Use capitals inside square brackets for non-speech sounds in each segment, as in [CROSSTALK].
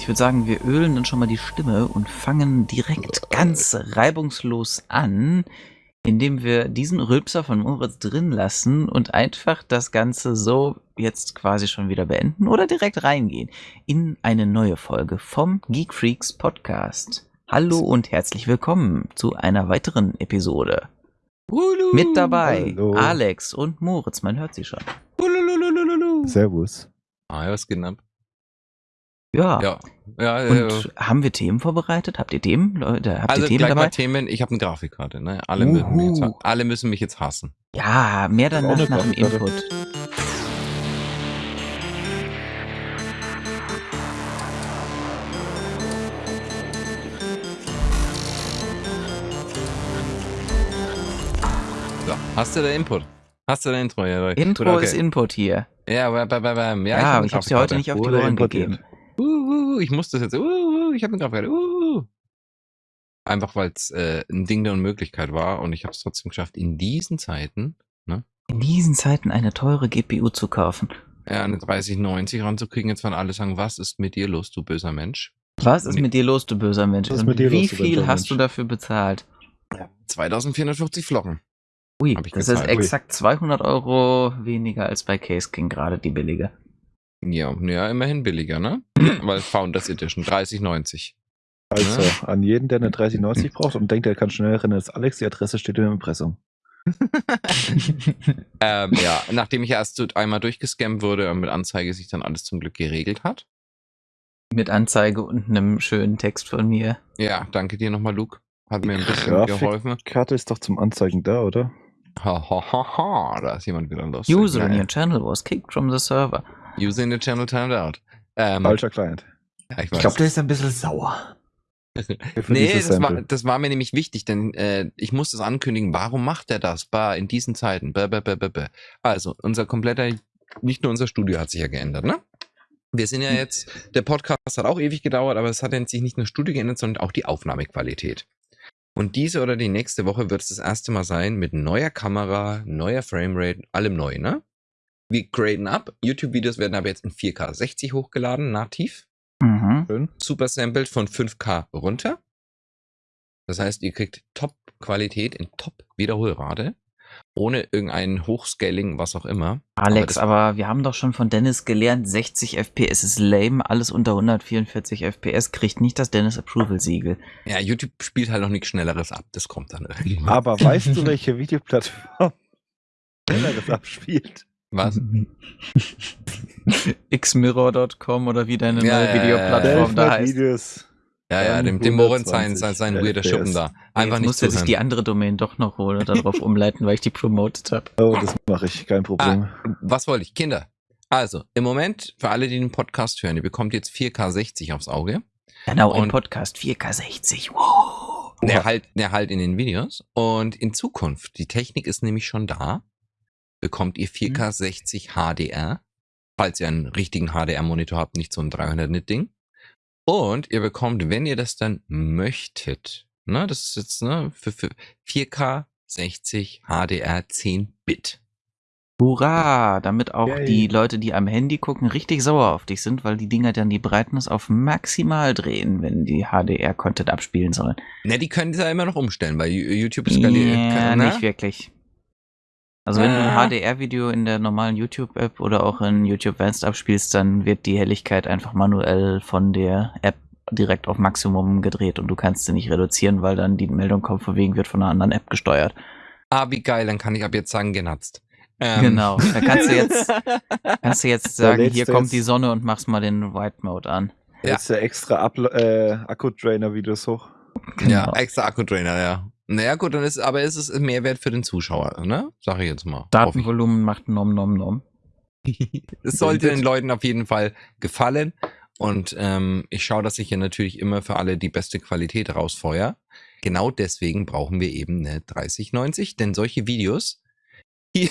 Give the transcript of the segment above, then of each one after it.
ich würde sagen, wir ölen dann schon mal die Stimme und fangen direkt ganz reibungslos an, indem wir diesen Rülpser von Moritz drin lassen und einfach das Ganze so jetzt quasi schon wieder beenden oder direkt reingehen in eine neue Folge vom Geek Freaks Podcast. Hallo und herzlich willkommen zu einer weiteren Episode. Ulu, Mit dabei Hallo. Alex und Moritz, man hört sie schon. ulululululu. Servus. Ah, ja, was geht ab? Ja. Ja, ja, Und ja. haben wir Themen vorbereitet? Habt ihr Themen, Leute? Habt Also ihr Themen gleich dabei? mal Themen. Ich habe eine Grafikkarte. Ne? Alle, müssen mich jetzt, alle müssen mich jetzt hassen. Ja, mehr danach eine nach dem. Input. So, hast du den Input? Hast du den Intro? Ja, Intro okay. ist Input hier. Ja, bam, bam, bam. Ja, hab aber eine ich hab's dir heute nicht auf die Ohren gegeben. Uh, uh, ich muss das jetzt. Uh, uh, ich habe eine Grafikkarte. Uh, uh. Einfach weil es äh, ein Ding der Unmöglichkeit war und ich habe es trotzdem geschafft, in diesen Zeiten In diesen Zeiten eine teure GPU zu kaufen. ja, eine 3090 ranzukriegen. Jetzt werden alle sagen, was ist mit dir los, du böser Mensch? Was ist mit dir los, du böser Mensch? Und mit dir wie los, viel hast Mensch? du dafür bezahlt? 2450 Flocken. Ui, das gezahlt. ist exakt 200 Euro weniger als bei Case King, gerade die billige. Ja, ja, immerhin billiger, ne? [CLEARS THROAT] Weil Founders Edition 3090. Also, Ja. an jeden, der eine [CLEARS THROAT] 3090 braucht und denkt, er kann schneller rennen als Alex, die Adresse steht im Impressum. [LAUGHS] [LAUGHS] ähm, ja, nachdem ich erst einmal durchgescammt wurde und mit Anzeige sich dann alles zum Glück geregelt hat. Mit Anzeige und einem schönen Text von mir. Ja, danke dir nochmal, Luke. Hat mir ein bisschen Grafik- geholfen. Karte ist doch zum Anzeigen da, oder? Ha, ha, ha, ha, da ist jemand wieder los. User in your channel was kicked from the server. User in the channel timed out. Ähm, Falscher Client. ja, ich Ich glaube, der ist ein bisschen sauer. [LAUGHS] Nee, das war, das war mir nämlich wichtig, denn äh, ich muss das ankündigen. Warum macht er das? Bah, in diesen Zeiten. Bäh, bäh, bäh, bäh, bäh. Also, unser kompletter, nicht nur unser Studio hat sich ja geändert, ne? Wir sind ja jetzt, der Podcast hat auch ewig gedauert, aber es hat jetzt sich nicht nur das Studio geändert, sondern auch die Aufnahmequalität. Und diese oder die nächste Woche wird es das erste Mal sein mit neuer Kamera, neuer Framerate, allem neu, ne? Wir graden ab. YouTube-Videos werden aber jetzt in 4K 60 hochgeladen, nativ Mhm. Schön. super sampled von 5K runter. Das heißt, ihr kriegt Top-Qualität in Top-Wiederholrate, ohne irgendein Hochscaling, was auch immer. Alex, das- aber wir haben doch schon von Dennis gelernt, 60 FPS ist lame, alles unter 144 FPS kriegt nicht das Dennis Approval Siegel. Ja, YouTube spielt halt noch nichts Schnelleres ab. Das kommt dann irgendwann. Aber weißt du, [LAUGHS] welche Videoplattform schneller das abspielt? Was? [LAUGHS] xmirror.com oder wie deine Ja, neue ja, ja, Videoplattform da heißt. Videos. Ja, ja, dem, dem Moritz sein, sein, sein weirder 120 Schuppen da. Einfach Jetzt nicht muss er sich die andere Domain doch noch holen und darauf [LAUGHS] umleiten, weil ich die promoted habe. Oh, das mache ich, kein Problem. Was wollte ich? Kinder. Also, im Moment, für alle, die den Podcast hören, ihr bekommt jetzt 4K 60 aufs Auge. Genau, im Und- Podcast 4K60. Wow. Der halt, der halt in den Videos. Und in Zukunft, die Technik ist nämlich schon da, bekommt ihr 4K 60 HDR, falls ihr einen richtigen HDR-Monitor habt, nicht so ein 300-Nit-Ding. Und ihr bekommt, wenn ihr das dann möchtet, ne, das ist jetzt ne, für, für 4K 60 HDR 10 Bit. Hurra! Damit auch Yay. die Leute, die am Handy gucken, richtig sauer auf dich sind, weil die Dinger dann die Brightness auf maximal drehen, wenn die HDR-Content abspielen sollen. Ne, die können das ja immer noch umstellen, weil YouTube skaliert. Ja, ne? nicht wirklich. Also wenn du ein HDR-Video in der normalen YouTube-App oder auch in YouTube Advanced abspielst, dann wird die Helligkeit einfach manuell von der App direkt auf Maximum gedreht und du kannst sie nicht reduzieren, weil dann die Meldung kommt, von wegen wird von einer anderen App gesteuert. Ah, wie geil, dann kann ich ab jetzt sagen, genatzt. Ähm, Genau. Da kannst du jetzt, [LAUGHS] kannst du jetzt sagen, hier kommt jetzt- die Sonne und machst mal den White Mode an. Ja. Jetzt der extra Uplo- äh, Akku-Drainer-Videos hoch. Ja, Genau. extra Akku-Trainer, ja. Naja, gut, dann ist, aber ist es ein Mehrwert für den Zuschauer, ne? Sag ich jetzt mal. Datenvolumen macht nom nom nom. [LAUGHS] Es sollte den Leuten auf jeden Fall gefallen. Und ähm, ich schaue, dass ich hier natürlich immer für alle die beste Qualität rausfeuer. Genau deswegen brauchen wir eben eine 3090, denn solche Videos, [LAUGHS] die,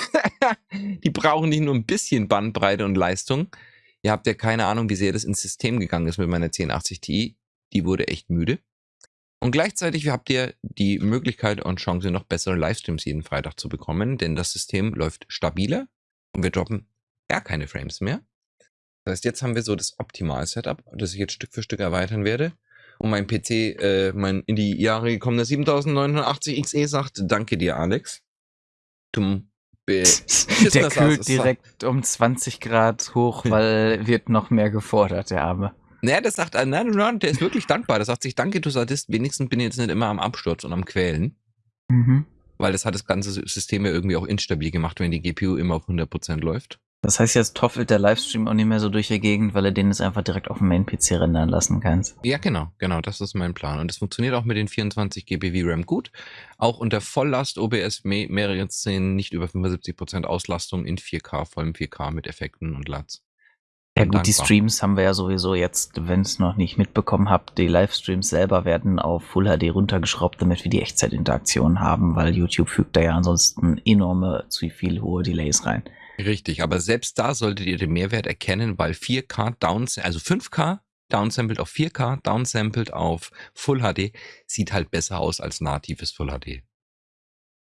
die brauchen nicht nur ein bisschen Bandbreite und Leistung. Ihr habt ja keine Ahnung, wie sehr das ins System gegangen ist mit meiner 1080 Ti. Die wurde echt müde. Und gleichzeitig habt ihr die Möglichkeit und Chance, noch bessere Livestreams jeden Freitag zu bekommen, denn das System läuft stabiler und wir droppen gar keine Frames mehr. Das heißt, jetzt haben wir so das Optimal-Setup, das ich jetzt Stück für Stück erweitern werde. Und mein PC, äh, mein in die Jahre gekommener 7980 XE sagt, danke dir, Alex. Du [LAUGHS] der kühlt direkt um 20 Grad hoch, weil wird noch mehr gefordert, der Arme. Naja, das sagt, nein, nein, der ist wirklich dankbar. Der sagt sich, danke, du Sadist, wenigstens bin ich jetzt nicht immer am Absturz und am Quälen. Mhm. Weil das hat das ganze System ja irgendwie auch instabil gemacht, wenn die GPU immer auf 100% läuft. Das heißt, jetzt toffelt der Livestream auch nicht mehr so durch die Gegend, weil er den jetzt einfach direkt auf dem Main-PC rendern lassen kannst. Ja, genau, genau, das ist mein Plan. Und es funktioniert auch mit den 24 GB VRAM gut. Auch unter Volllast OBS mehrere Szenen nicht über 75% Auslastung in 4K, vollem 4K mit Effekten und LUTs. Ja gut, die Streams haben wir ja sowieso jetzt, wenn es noch nicht mitbekommen habt, die Livestreams selber werden auf Full HD runtergeschraubt, damit wir die Echtzeitinteraktion haben, weil YouTube fügt da ja ansonsten enorme, zu viel hohe Delays rein. Richtig, aber selbst da solltet ihr den Mehrwert erkennen, weil 4K Downs, also 5K downsampled auf 4K, downsampled auf Full HD, sieht halt besser aus als natives Full HD.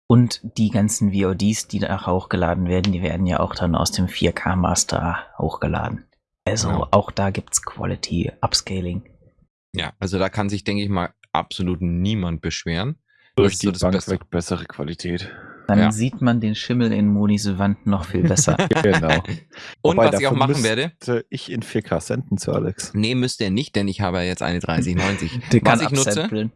Und die ganzen VODs, die da hochgeladen werden, die werden ja auch dann aus dem 4K Master hochgeladen. Also genau. auch da gibt es Quality Upscaling. Ja, also da kann sich, denke ich mal, absolut niemand beschweren. Durch die Bank Beste. weg bessere Qualität. Dann ja. sieht man den Schimmel in Monis Wand noch viel besser. [LAUGHS] [LAUGHS] genau. Und Wobei, was ich auch machen werde. Ich in 4K senden zu Alex. Nee, müsste er nicht, denn ich habe jetzt eine 3090. Der was ich nutze.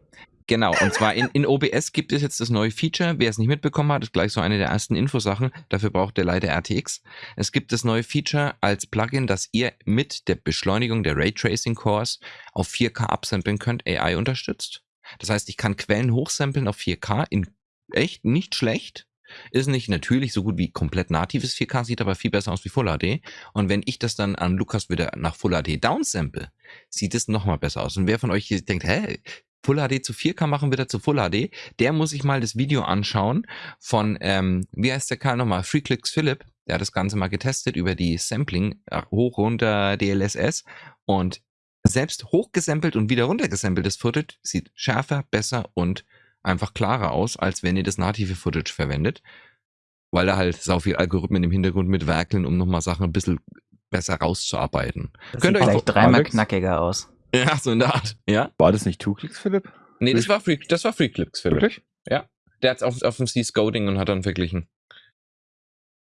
Genau, und zwar in, in OBS gibt es jetzt das neue Feature. Wer es nicht mitbekommen hat, ist gleich so eine der ersten Infosachen. Dafür braucht der leider RTX. Es gibt das neue Feature als Plugin, dass ihr mit der Beschleunigung der Raytracing Cores auf 4K absampeln könnt, AI unterstützt. Das heißt, ich kann Quellen hochsampeln auf 4K in echt nicht schlecht. Ist nicht natürlich so gut wie komplett natives 4K, sieht aber viel besser aus wie Full HD. Und wenn ich das dann an Lukas wieder nach Full HD downsample, sieht es nochmal besser aus. Und wer von euch hier denkt, hä, Full HD zu 4K machen, wieder zu Full HD. Der muss sich mal das Video anschauen von, ähm, wie heißt der Karl nochmal? Freeclicks Philip. Der hat das Ganze mal getestet über die Sampling äh, hoch runter DLSS und selbst hochgesampelt und wieder runtergesampeltes Footage sieht schärfer, besser und einfach klarer aus, als wenn ihr das native Footage verwendet. Weil da halt sau viel Algorithmen im Hintergrund mitwerkeln, um nochmal Sachen ein bisschen besser rauszuarbeiten. Das Könnt sieht euch vielleicht dreimal knackiger aus. [LAUGHS] Ja, so in der Art. Ja? War das nicht Two Clicks, Philipp? Nee, das war Free, das war Free Clicks, Philipp. Wirklich? Ja. Der hat's auf, auf dem C-Scouting und hat dann verglichen.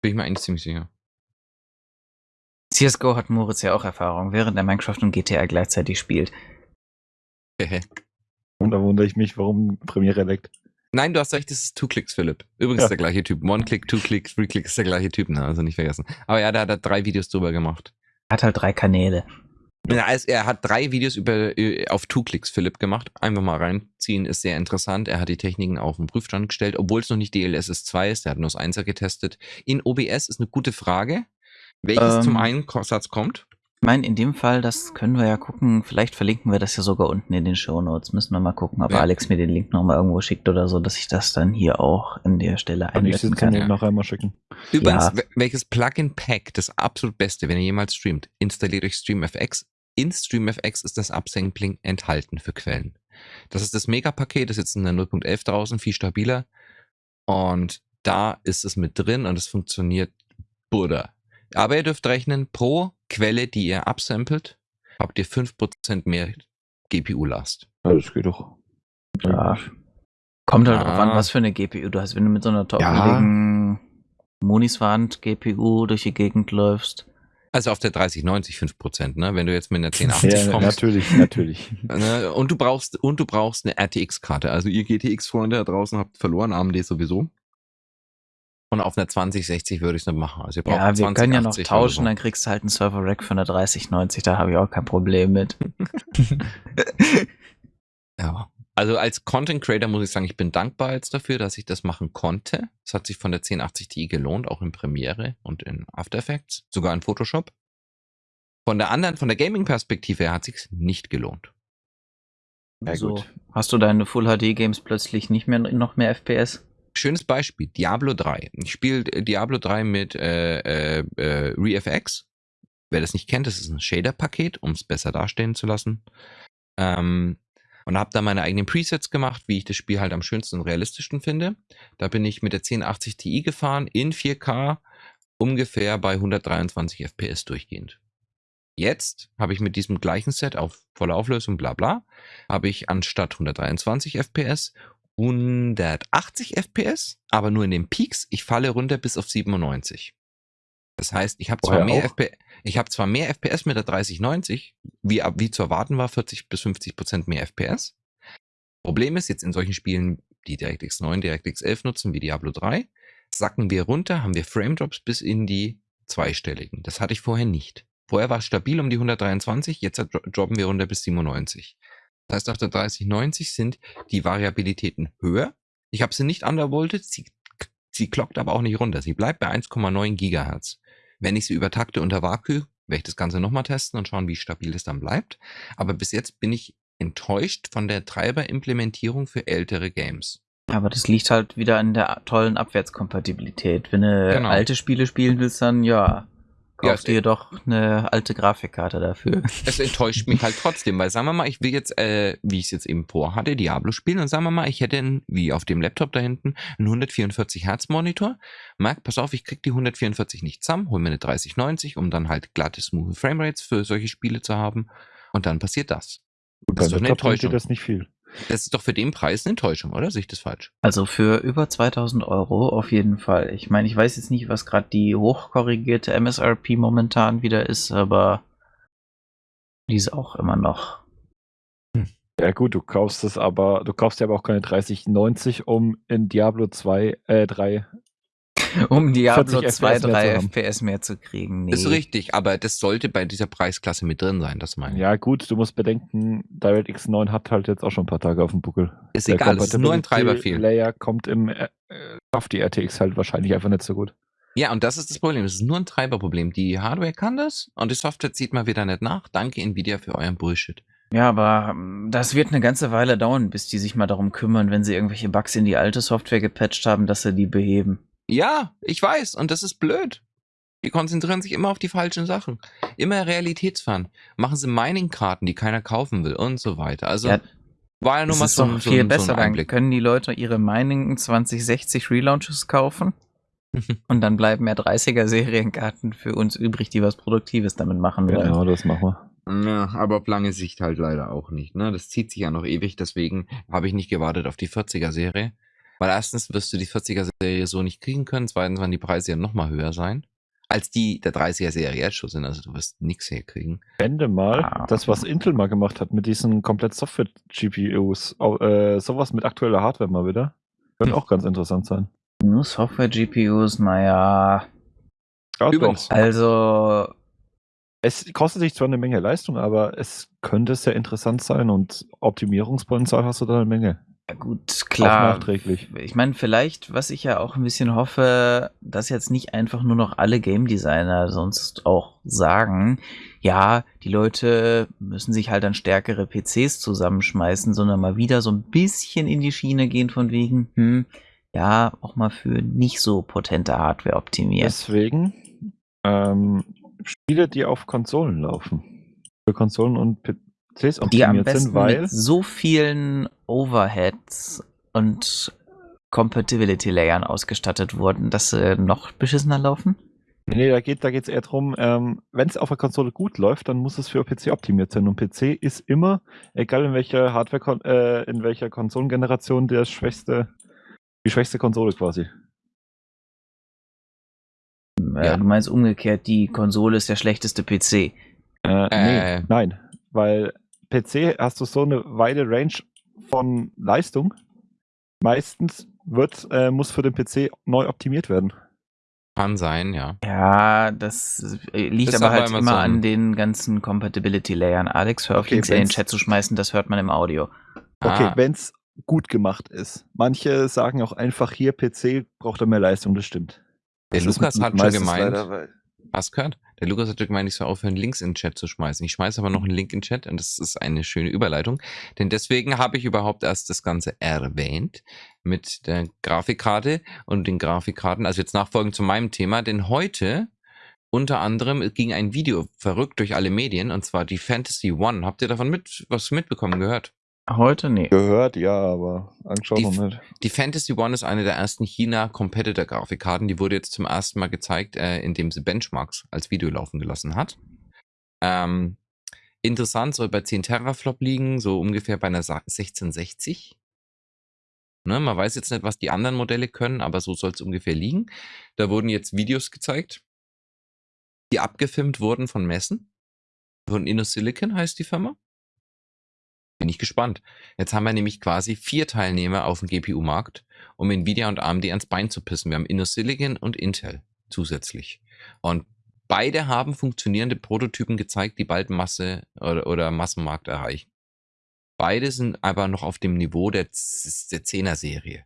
Bin ich mir eigentlich ziemlich sicher. CSGO hat Moritz ja auch Erfahrung, während er Minecraft und GTA gleichzeitig spielt. und da wundere ich mich, warum Premiere leckt. Nein, du hast recht, das ist Two Clicks, Philipp. Übrigens ja. der gleiche Typ. One Click, Two Click, Three Click ist der gleiche Typ, ne? Also nicht vergessen. Aber ja, da hat er drei Videos drüber gemacht. Er hat halt drei Kanäle. Ja, er hat drei Videos über, äh, auf Two-Clicks Philipp gemacht. Einfach mal reinziehen, ist sehr interessant. Er hat die Techniken auf den Prüfstand gestellt, obwohl es noch nicht DLSS 2 ist. Er hat nur das 1er getestet. In OBS ist eine gute Frage, welches ähm, zum Einsatz kommt. Ich meine, in dem Fall, das können wir ja gucken. Vielleicht verlinken wir das ja sogar unten in den Show Notes. Müssen wir mal gucken, ob ja. Alex mir den Link nochmal irgendwo schickt oder so, dass ich das dann hier auch in der Stelle einblenden kann. Ja. noch einmal schicken. Übrigens, ja. welches Plugin-Pack, das absolut beste, wenn ihr jemals streamt, installiert euch StreamFX in StreamFX ist das Upsampling enthalten für Quellen. Das ist das Mega-Paket, das ist jetzt in der 0.11 draußen, viel stabiler. Und da ist es mit drin und es funktioniert Buddha. Aber ihr dürft rechnen, pro Quelle, die ihr upsampelt, habt ihr 5% mehr GPU-Last. Ja, das geht doch. Ja. Kommt halt ah. drauf an, was für eine GPU du hast. Wenn du mit so einer topfähigen ja. Moniswand GPU durch die Gegend läufst, also auf der 3090 5%, ne? Wenn du jetzt mit einer 1080 ja, kommst. Natürlich, natürlich. [LAUGHS] Ne? Und du brauchst, und du brauchst eine RTX-Karte. Also ihr GTX-Freunde da draußen habt verloren, AMD sowieso. Und auf einer 2060 würde ich es nicht machen. Also ihr braucht ja, wir 20, können ja noch tauschen, so. dann kriegst du halt einen Server-Rack für eine 3090, da habe ich auch kein Problem mit. [LAUGHS] [LAUGHS] ja. Also als Content Creator muss ich sagen, ich bin dankbar jetzt dafür, dass ich das machen konnte. Es hat sich von der 1080 Ti gelohnt, auch in Premiere und in After Effects, sogar in Photoshop. Von der anderen, von der Gaming-Perspektive her hat sich nicht gelohnt. Also, hast du deine Full HD Games plötzlich nicht mehr noch mehr FPS? Schönes Beispiel, Diablo 3. Ich spiele Diablo 3 mit äh, äh, äh, ReFX. Wer das nicht kennt, das ist ein Shader-Paket, um es besser dastehen zu lassen. Ähm, und habe da meine eigenen Presets gemacht, wie ich das Spiel halt am schönsten und realistischsten finde. Da bin ich mit der 1080 Ti gefahren in 4K ungefähr bei 123 FPS durchgehend. Jetzt habe ich mit diesem gleichen Set auf voller Auflösung, bla bla, habe ich anstatt 123 FPS 180 FPS, aber nur in den Peaks. Ich falle runter bis auf 97. Das heißt, ich habe zwar, mehr FPS, ich hab zwar mehr FPS mit der 3090, wie, wie zu erwarten war, 40 bis 50 Prozent mehr FPS. Problem ist jetzt in solchen Spielen, die DirectX 9, DirectX 11 nutzen, wie Diablo 3, sacken wir runter, haben wir Frame Drops bis in die zweistelligen. Das hatte ich vorher nicht. Vorher war es stabil um die 123, jetzt droppen wir runter bis 97. Das heißt, auf der 3090 sind die Variabilitäten höher. Ich habe sie nicht undervolted, sie, sie klockt aber auch nicht runter. Sie bleibt bei 1,9 Gigahertz. Wenn ich sie übertakte unter Vakuum, werde ich das Ganze nochmal testen und schauen, wie stabil es dann bleibt. Aber bis jetzt bin ich enttäuscht von der Treiberimplementierung für ältere Games. Aber das liegt halt wieder an der tollen Abwärtskompatibilität. Wenn du genau. alte Spiele spielen willst, dann ja, Kauf ja, dir doch eine alte Grafikkarte dafür. [LAUGHS] Es enttäuscht mich halt trotzdem, weil sagen wir mal, ich will jetzt, äh, wie ich es jetzt eben vorhatte, Diablo spielen und sagen wir mal, ich hätte, einen, wie auf dem Laptop da hinten, einen 144 Hertz Monitor. Marc, pass auf, ich krieg die 144 nicht zusammen, hol mir eine 3090, um dann halt glatte, smooth Framerates für solche Spiele zu haben. Und dann passiert das. Gut, das ist doch eine Enttäuschung. das nicht viel. Das ist doch für den Preis eine Enttäuschung, oder? Sehe ich das falsch? Also für über 2000 Euro auf jeden Fall. Ich meine, ich weiß jetzt nicht, was gerade die hochkorrigierte MSRP momentan wieder ist, aber die ist auch immer noch. Hm. Ja gut, du kaufst es aber, du kaufst ja aber auch keine 3090, um in Diablo 2, äh 3 um Diablo 2, 3 FPS mehr zu kriegen. Nee. Ist richtig, aber das sollte bei dieser Preisklasse mit drin sein, das meine ich. Ja, gut, du musst bedenken, DirectX 9 hat halt jetzt auch schon ein paar Tage auf dem Buckel. Ist Der egal, es ist nur ein Treiberfehl. Layer kommt im, äh, auf die RTX halt wahrscheinlich einfach nicht so gut. Ja, und das ist das Problem. Es ist nur ein Treiberproblem. Die Hardware kann das und die Software zieht mal wieder nicht nach. Danke Nvidia für euren Bullshit. Ja, aber ähm, das wird eine ganze Weile dauern, bis die sich mal darum kümmern, wenn sie irgendwelche Bugs in die alte Software gepatcht haben, dass sie die beheben. Ja, ich weiß. Und das ist blöd. Die konzentrieren sich immer auf die falschen Sachen. Immer realitätsfern. Machen sie Mining-Karten, die keiner kaufen will und so weiter. Also ja, war ja nur mal so, doch viel so, besser. So ein Dann können die Leute ihre Mining 2060 Relaunches kaufen. [LAUGHS] und dann bleiben mehr 30er Serienkarten für uns übrig, die was Produktives damit machen wollen. Genau, das machen wir. Ja, aber auf lange Sicht halt leider auch nicht. Ne? Das zieht sich ja noch ewig, deswegen habe ich nicht gewartet auf die 40er Serie. Weil erstens wirst du die 40er-Serie so nicht kriegen können, zweitens werden die Preise ja nochmal höher sein, als die der 30er-Serie jetzt schon sind. Also du wirst nichts herkriegen. Ende mal, ah. das, was Intel mal gemacht hat mit diesen komplett Software-GPUs, äh, sowas mit aktueller Hardware mal wieder, könnte hm. auch ganz interessant sein. Nur Software-GPUs, naja. Ja, Übrigens. Also. Es kostet sich zwar eine Menge Leistung, aber es könnte sehr interessant sein und Optimierungspotenzial hast du da eine Menge. Ja gut, klar. Auch nachträglich. Ich meine, vielleicht, was ich ja auch ein bisschen hoffe, dass jetzt nicht einfach nur noch alle Game Designer sonst auch sagen, ja, die Leute müssen sich halt an stärkere PCs zusammenschmeißen, sondern mal wieder so ein bisschen in die Schiene gehen von wegen, hm, ja, auch mal für nicht so potente Hardware optimiert. Deswegen ähm, Spiele, die auf Konsolen laufen. Für Konsolen und PCs optimiert die am besten sind, weil mit so vielen Overheads und Compatibility Layern ausgestattet wurden, dass sie noch beschissener laufen? Nee, da geht es eher darum, ähm, wenn es auf der Konsole gut läuft, dann muss es für PC optimiert sein. Und PC ist immer, egal in welcher Hardware, äh, in welcher Konsolengeneration, der schwächste, die schwächste Konsole quasi. Ja. Du meinst umgekehrt, die Konsole ist der schlechteste PC. Äh, nee, äh. nein, weil PC hast du so eine weite Range von Leistung. Meistens wird, äh, muss für den PC neu optimiert werden. Kann sein, ja. Ja, das äh, liegt das aber halt immer, immer so an den ganzen Compatibility-Layern. Alex, hör auf, okay, Links in den Chat zu schmeißen, das hört man im Audio. Okay, ah. wenn es gut gemacht ist. Manche sagen auch einfach, hier PC braucht er mehr Leistung, das stimmt. Der das Lukas hat schon gemeint, leider, Hast gehört? Der Lukas hat gemeint, ich soll aufhören, Links in den Chat zu schmeißen. Ich schmeiße aber noch einen Link in den Chat und das ist eine schöne Überleitung. Denn deswegen habe ich überhaupt erst das Ganze erwähnt mit der Grafikkarte und den Grafikkarten. Also jetzt nachfolgend zu meinem Thema. Denn heute unter anderem ging ein Video verrückt durch alle Medien und zwar die Fantasy One. Habt ihr davon mit, was mitbekommen gehört? Heute nee. Gehört, ja, aber angeschaut noch nicht. Die Fantasy One ist eine der ersten China-Competitor-Grafikkarten. Die wurde jetzt zum ersten Mal gezeigt, äh, indem sie Benchmarks als Video laufen gelassen hat. Ähm, interessant, soll bei 10 Teraflop liegen, so ungefähr bei einer 1660. Ne, man weiß jetzt nicht, was die anderen Modelle können, aber so soll es ungefähr liegen. Da wurden jetzt Videos gezeigt, die abgefilmt wurden von Messen. Von InnoSilicon heißt die Firma. Bin ich gespannt. Jetzt haben wir nämlich quasi vier Teilnehmer auf dem GPU-Markt, um Nvidia und AMD ans Bein zu pissen. Wir haben InnoSilicon und Intel zusätzlich. Und beide haben funktionierende Prototypen gezeigt, die bald Masse oder, oder Massenmarkt erreichen. Beide sind aber noch auf dem Niveau der, der 10er Serie.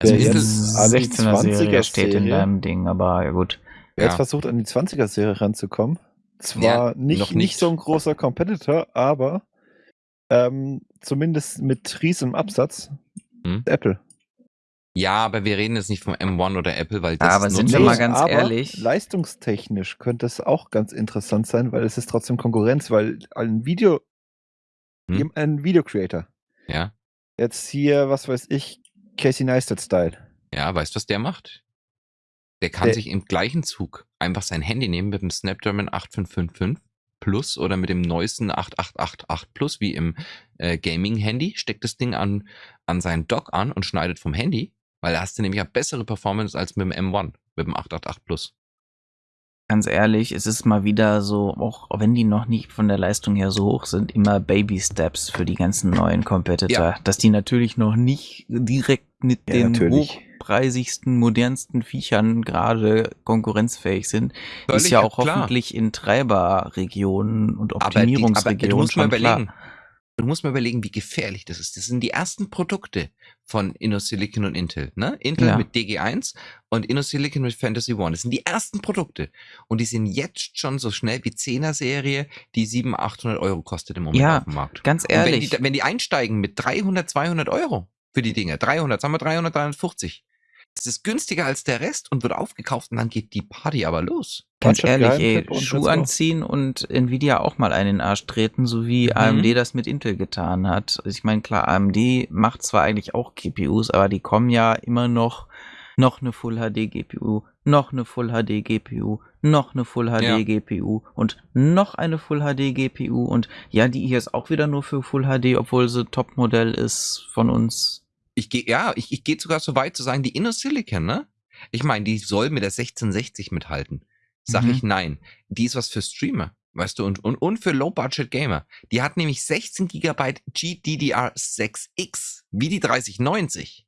Also ja, Intel 16er Serie steht in deinem Ding, aber ja gut. Wer ja. jetzt versucht, an die 20er Serie ranzukommen, zwar ja, nicht, nicht, nicht. so ein großer Competitor, aber ähm, zumindest mit riesem Absatz hm? Apple. Ja, aber wir reden jetzt nicht vom M1 oder Apple, weil das ja, aber ist sind wir mal ganz ehrlich. Leistungstechnisch könnte es auch ganz interessant sein, weil es ist trotzdem Konkurrenz, weil ein Video hm? Ein Video-Creator. Ja. Jetzt hier, was weiß ich, Casey Neistat-Style. Ja, weißt du, was der macht? Der kann der sich im gleichen Zug einfach sein Handy nehmen mit dem Snapdragon 8555 Plus oder mit dem neuesten 8888 Plus wie im äh, Gaming-Handy, steckt das Ding an, an seinen Dock an und schneidet vom Handy, weil da hast du nämlich eine bessere Performance als mit dem M1, mit dem 888 Plus ganz ehrlich, es ist mal wieder so, auch wenn die noch nicht von der Leistung her so hoch sind, immer Baby Steps für die ganzen neuen Competitor. Ja. Dass die natürlich noch nicht direkt mit ja, den natürlich. Hochpreisigsten, modernsten Viechern gerade konkurrenzfähig sind, Völlig ist ja auch klar. hoffentlich in Treiberregionen und Optimierungsregionen schon klar. Du musst mal überlegen, wie gefährlich das ist. Das sind die ersten Produkte von InnoSilicon und Intel. Ne? Intel ja. mit DG1 und InnoSilicon mit Fantasy One. Das sind die ersten Produkte. Und die sind jetzt schon so schnell wie 10er Serie, die 700, 800 Euro kostet im Moment ja, auf dem Markt. ganz ehrlich. Wenn die, wenn die, einsteigen mit 300, 200 Euro für die Dinge, 300, sagen wir 300, 350, es ist günstiger als der Rest und wird aufgekauft und dann geht die Party aber los. Ganz ehrlich, ey, Schuh anziehen und Nvidia auch mal einen in den Arsch treten, so wie mhm. AMD das mit Intel getan hat. Also ich meine, klar, AMD macht zwar eigentlich auch GPUs, aber die kommen ja immer noch noch eine Full HD GPU, noch eine Full HD GPU, noch eine Full HD ja. GPU und noch eine Full HD GPU und ja, die hier ist auch wieder nur für Full HD, obwohl sie Topmodell ist von uns ich gehe, ja, ich, ich gehe sogar so weit zu sagen, die InnoSilicon, ne? Ich meine, die soll mit der 1660 mithalten. Sag mhm. ich nein. Die ist was für Streamer, weißt du, und, und, und für Low-Budget-Gamer. Die hat nämlich 16 GB GDDR6X, wie die 3090.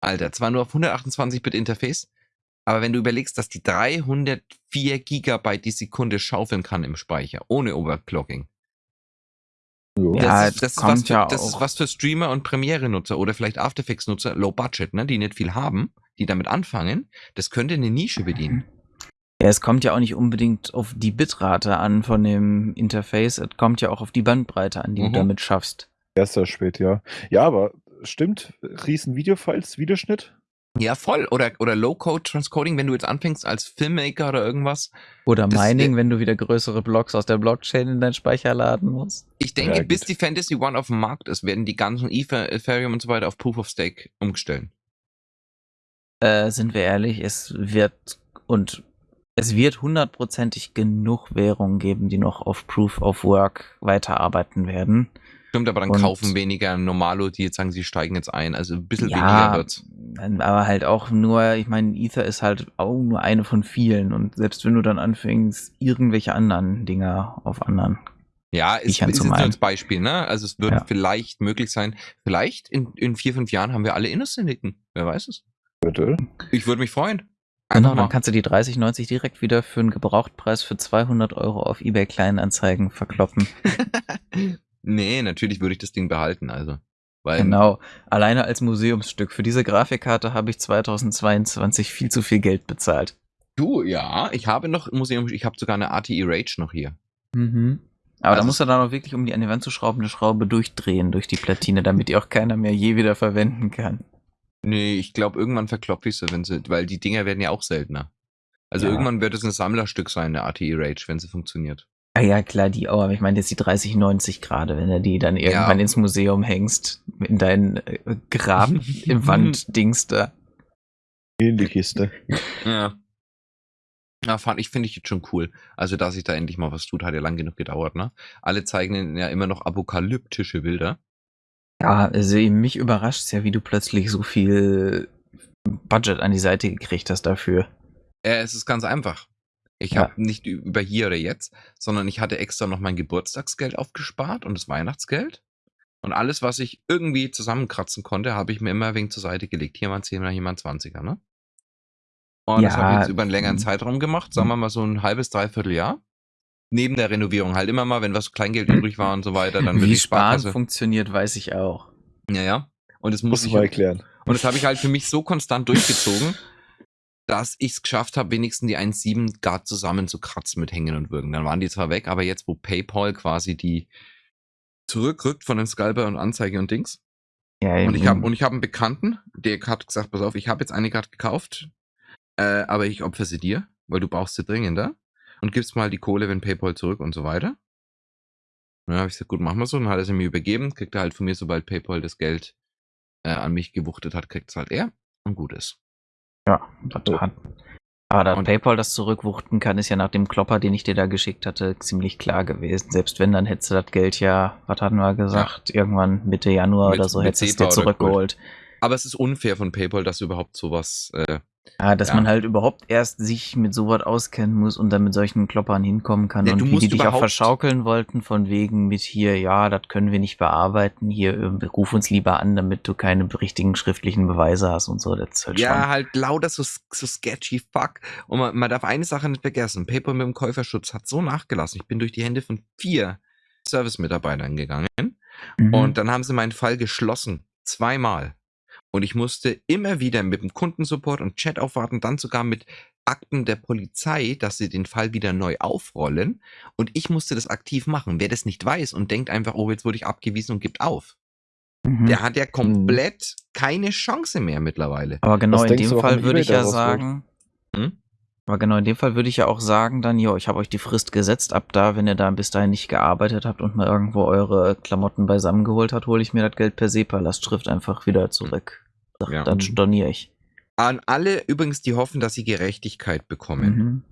Alter, zwar nur auf 128-Bit Interface, aber wenn du überlegst, dass die 304 GB die Sekunde schaufeln kann im Speicher, ohne Overclocking. Ja, das, ist, das, ist was für, ja das ist was für Streamer und Premiere-Nutzer oder vielleicht After Effects-Nutzer, Low Budget, ne, die nicht viel haben, die damit anfangen. Das könnte eine Nische bedienen. Ja, es kommt ja auch nicht unbedingt auf die Bitrate an von dem Interface, es kommt ja auch auf die Bandbreite an, die mhm. du damit schaffst. Erster spät, ja. Ja, aber stimmt, riesen Videofiles, Videoschnitt, ja, voll. Oder, oder Low-Code-Transcoding, wenn du jetzt anfängst als Filmmaker oder irgendwas. Oder Mining, wenn du wieder größere Blocks aus der Blockchain in deinen Speicher laden musst. Ich denke, ja, bis die Fantasy One auf dem Markt ist, werden die ganzen Ether, Ethereum und so weiter auf Proof of Stake umgestellt. Äh, sind wir ehrlich, es wird und es wird hundertprozentig genug Währungen geben, die noch auf Proof of Work weiterarbeiten werden. Stimmt, aber dann und, kaufen weniger Normalo, die jetzt sagen, sie steigen jetzt ein. Also ein bisschen ja, weniger wird's. Aber halt auch nur, ich meine, Ether ist halt auch nur eine von vielen. Und selbst wenn du dann anfängst, irgendwelche anderen Dinger auf anderen. Ja, ist, ist jetzt als Beispiel, ne? Also es wird ja. vielleicht möglich sein, vielleicht in, in vier, fünf Jahren haben wir alle Innocentiken. Wer weiß es? Bitte? Ich würde mich freuen. Einfach genau, dann kannst du die 3090 direkt wieder für einen Gebrauchtpreis für 200 Euro auf eBay Kleinanzeigen verkloppen. [LAUGHS] Nee, natürlich würde ich das Ding behalten, also. Weil genau, alleine als Museumsstück. Für diese Grafikkarte habe ich 2022 viel zu viel Geld bezahlt. Du, ja, ich habe noch Museum, ich habe sogar eine ATI Rage noch hier. Mhm. Aber also da muss er dann auch wirklich, um die an die Wand zu schrauben, eine Schraube durchdrehen durch die Platine, damit die auch keiner mehr je wieder verwenden kann. Nee, ich glaube, irgendwann verklopfe ich sie, wenn sie, weil die Dinger werden ja auch seltener. Also ja. irgendwann wird es ein Sammlerstück sein, eine ATI Rage, wenn sie funktioniert. Ah ja, klar, die auch, aber ich meine jetzt die 3090 gerade, wenn du die dann irgendwann ja. ins Museum hängst, in deinen äh, Grab [LAUGHS] im Wanddings da. In die Kiste. Ja. Ja, fand ich, finde ich jetzt schon cool. Also, dass sich da endlich mal was tut, hat ja lang genug gedauert, ne? Alle zeigen ja immer noch apokalyptische Bilder. Ja, also mich überrascht es ja, wie du plötzlich so viel Budget an die Seite gekriegt hast dafür. Äh, es ist ganz einfach. Ich Ja. habe nicht über hier oder jetzt, sondern ich hatte extra noch mein Geburtstagsgeld aufgespart und das Weihnachtsgeld. Und alles, was ich irgendwie zusammenkratzen konnte, habe ich mir immer wegen zur Seite gelegt. Hier mal ein 10er, hier mal ein 20er, ne? Und das habe ich Ja, jetzt über einen längeren mhm. Zeitraum gemacht, sagen wir mal so ein halbes, dreiviertel Jahr. Neben der Renovierung halt immer mal, wenn was Kleingeld übrig war und so weiter, dann wird Wie die Sparen funktioniert, weiß ich auch. Ja, ja. Und das muss Muss ich ich mal erklären. und das habe ich halt für mich so konstant durchgezogen, [LAUGHS] dass ich es geschafft habe, wenigstens die 1,7 Grad zusammenzukratzen mit Hängen und Würgen. Dann waren die zwar weg, aber jetzt, wo PayPal quasi die zurückrückt von den Scalper und Anzeige und Dings. Ja, Und ich habe und ich habe einen Bekannten, der hat gesagt, pass auf, ich habe jetzt eine gerade gekauft, äh, aber ich opfer sie dir, weil du brauchst sie dringender und gibst mal die Kohle, wenn PayPal zurück und so weiter. Und dann habe ich gesagt, gut, machen wir so. Und dann hat er sie mir übergeben, kriegt er halt von mir, sobald PayPal das Geld äh, an mich gewuchtet hat, kriegt es halt er und gut ist. Ja, das hat. Aber dass Und- PayPal das zurückwuchten kann, ist ja nach dem Klopper, den ich dir da geschickt hatte, ziemlich klar gewesen. Selbst wenn, dann hättest du das Geld ja, was hatten wir gesagt, irgendwann Mitte Januar Mit- oder so hättest du es dir zurückgeholt. Aber es ist unfair von PayPal, dass überhaupt sowas. Äh, Ja, dass Ja. man halt überhaupt erst sich mit sowas auskennen muss und dann mit solchen Kloppern hinkommen kann. Ja, und wie die dich auch verschaukeln wollten, von wegen mit hier, ja, das können wir nicht bearbeiten, hier, äh, ruf uns lieber an, damit du keine richtigen schriftlichen Beweise hast und so. Das halt ja, schon. halt lauter so, so sketchy fuck. Und man, man darf eine Sache nicht vergessen. PayPal mit dem Käuferschutz hat so nachgelassen. Ich bin durch die Hände von vier Service-Mitarbeitern gegangen. Mhm. Und dann haben sie meinen Fall geschlossen. Zweimal. Und ich musste immer wieder mit dem Kundensupport und Chat aufwarten, dann sogar mit Akten der Polizei, dass sie den Fall wieder neu aufrollen. Und ich musste das aktiv machen. Wer das nicht weiß und denkt einfach, oh, jetzt wurde ich abgewiesen und gibt auf, Mhm. der hat ja komplett keine Chance mehr mittlerweile. Aber genau Was in dem Fall würde ich ja sagen, Hm? Aber genau in dem Fall würde ich ja auch sagen, dann, jo, ich habe euch die Frist gesetzt, ab da, wenn ihr da bis dahin nicht gearbeitet habt und mal irgendwo eure Klamotten beisammen geholt habt, hole ich mir das Geld per SEPA-Lastschrift einfach wieder zurück. Sag, Ja. Dann storniere ich. An alle übrigens, die hoffen, dass sie Gerechtigkeit bekommen. Mhm.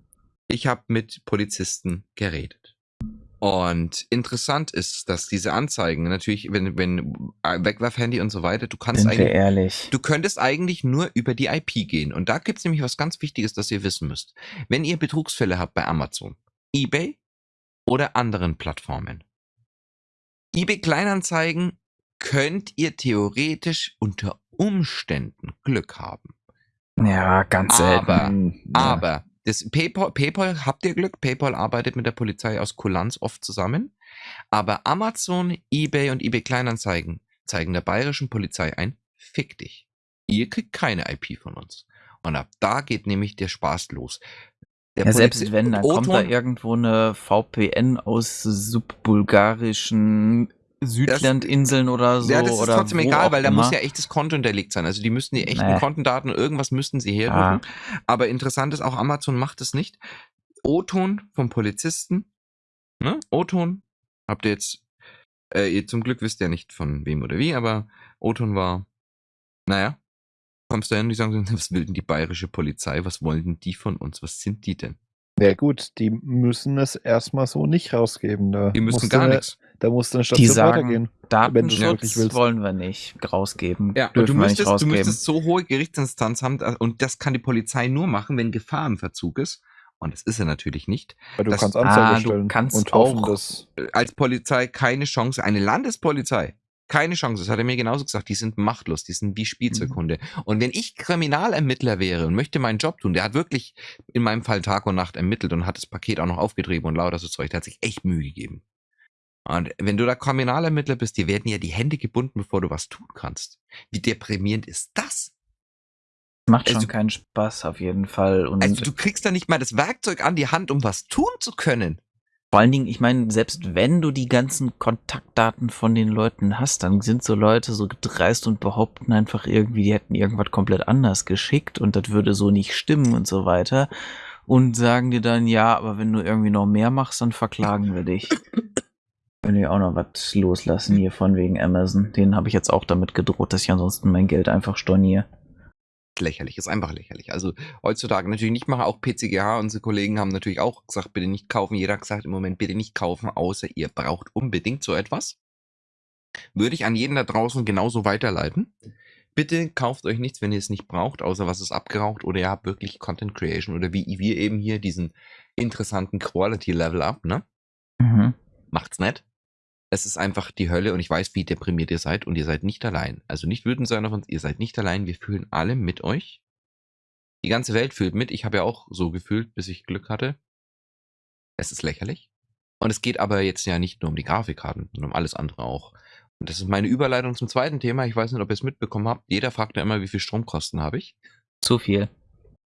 Ich habe mit Polizisten geredet. Und interessant ist, dass diese Anzeigen natürlich, wenn, wenn äh, Wegwerfhandy und so weiter, du kannst Sind eigentlich, ehrlich. du könntest eigentlich nur über die IP gehen. Und da gibt's nämlich was ganz Wichtiges, das ihr wissen müsst. Wenn ihr Betrugsfälle habt bei Amazon, eBay oder anderen Plattformen, eBay Kleinanzeigen könnt ihr theoretisch unter Umständen Glück haben. Ja, ganz selten. Aber ja. aber das PayPal, PayPal habt ihr Glück, PayPal arbeitet mit der Polizei aus Kulanz oft zusammen. Aber Amazon, eBay und eBay Kleinanzeigen zeigen der bayerischen Polizei ein, fick dich. Ihr kriegt keine IP von uns. Und ab da geht nämlich der Spaß los. Der Ja, selbst wenn, dann kommt da irgendwo eine VPN aus subbulgarischen Südlandinseln oder so. ja, das ist oder trotzdem egal, weil da immer. muss ja echtes Konto hinterlegt sein. Also die müssten die echten Nee. Kontendaten, irgendwas müssten sie Ah. herrücken. Aber interessant ist, auch Amazon macht es nicht. O-Ton vom Polizisten. Ne? O-Ton habt ihr jetzt, äh, ihr zum Glück wisst ja nicht von wem oder wie, aber O-Ton war, naja, kommst du hin, die sagen, [LAUGHS] was will denn die bayerische Polizei? Was wollen denn die von uns? Was sind die denn? Ja gut, die müssen es erstmal so nicht rausgeben. Da Die müssen gar nichts. Da muss eine Die Station sagen, weitergehen. wenn du Datenschutz wollen wir nicht rausgeben. Ja, du wir nicht müsstest, du rausgeben. müsstest so hohe Gerichtsinstanz haben, da- und das kann die Polizei nur machen, wenn Gefahr im Verzug ist. Und das ist er natürlich nicht. Weil du das- kannst Ah, Anzeige du stellen kannst und hoffen, auch- dass als Polizei keine Chance, eine Landespolizei, keine Chance, das hat er mir genauso gesagt, die sind machtlos, die sind wie Spielzeughunde. Und wenn ich Kriminalermittler wäre und möchte meinen Job tun, der hat wirklich in meinem Fall Tag und Nacht ermittelt und hat das Paket auch noch aufgetrieben und lauter so Zeug, der hat sich echt Mühe gegeben. Und wenn du da Kriminalermittler bist, dir werden ja die Hände gebunden, bevor du was tun kannst. Wie deprimierend ist das? Macht schon also- keinen Spaß auf jeden Fall. Und Also du kriegst da nicht mal das Werkzeug an die Hand, um was tun zu können. vor allen Dingen, ich meine, selbst wenn du die ganzen Kontaktdaten von den Leuten hast, dann sind so Leute so dreist und behaupten einfach irgendwie, die hätten irgendwas komplett anders geschickt und das würde so nicht stimmen und so weiter. Und sagen dir dann, ja, aber wenn du irgendwie noch mehr machst, dann verklagen wir dich. [LAUGHS] Wenn wir auch noch was loslassen hier von wegen Amazon. Den habe ich jetzt auch damit gedroht, dass ich ansonsten mein Geld einfach storniere. lächerlich, ist einfach lächerlich. Also heutzutage natürlich nicht machen, auch PCGH, unsere Kollegen haben natürlich auch gesagt, bitte nicht kaufen. Jeder hat gesagt, im Moment bitte nicht kaufen, außer ihr braucht unbedingt so etwas. Würde ich an jeden da draußen genauso weiterleiten. Bitte kauft euch nichts, wenn ihr es nicht braucht, außer was ist abgeraucht oder ihr habt wirklich Content Creation oder wie wir eben hier diesen interessanten Quality Level Up, ne? Mhm. Macht's nicht. Es ist einfach die Hölle und ich weiß, wie deprimiert ihr seid und ihr seid nicht allein. Also nicht wütend sein auf uns, ihr seid nicht allein. Wir fühlen alle mit euch. Die ganze Welt fühlt mit. Ich habe ja auch so gefühlt, bis ich Glück hatte. Es ist lächerlich. Und es geht aber jetzt ja nicht nur um die Grafikkarten, sondern um alles andere auch. Und das ist meine Überleitung zum zweiten Thema. Ich weiß nicht, ob ihr es mitbekommen habt. Jeder fragt ja immer, wie viel Stromkosten habe ich. Zu viel.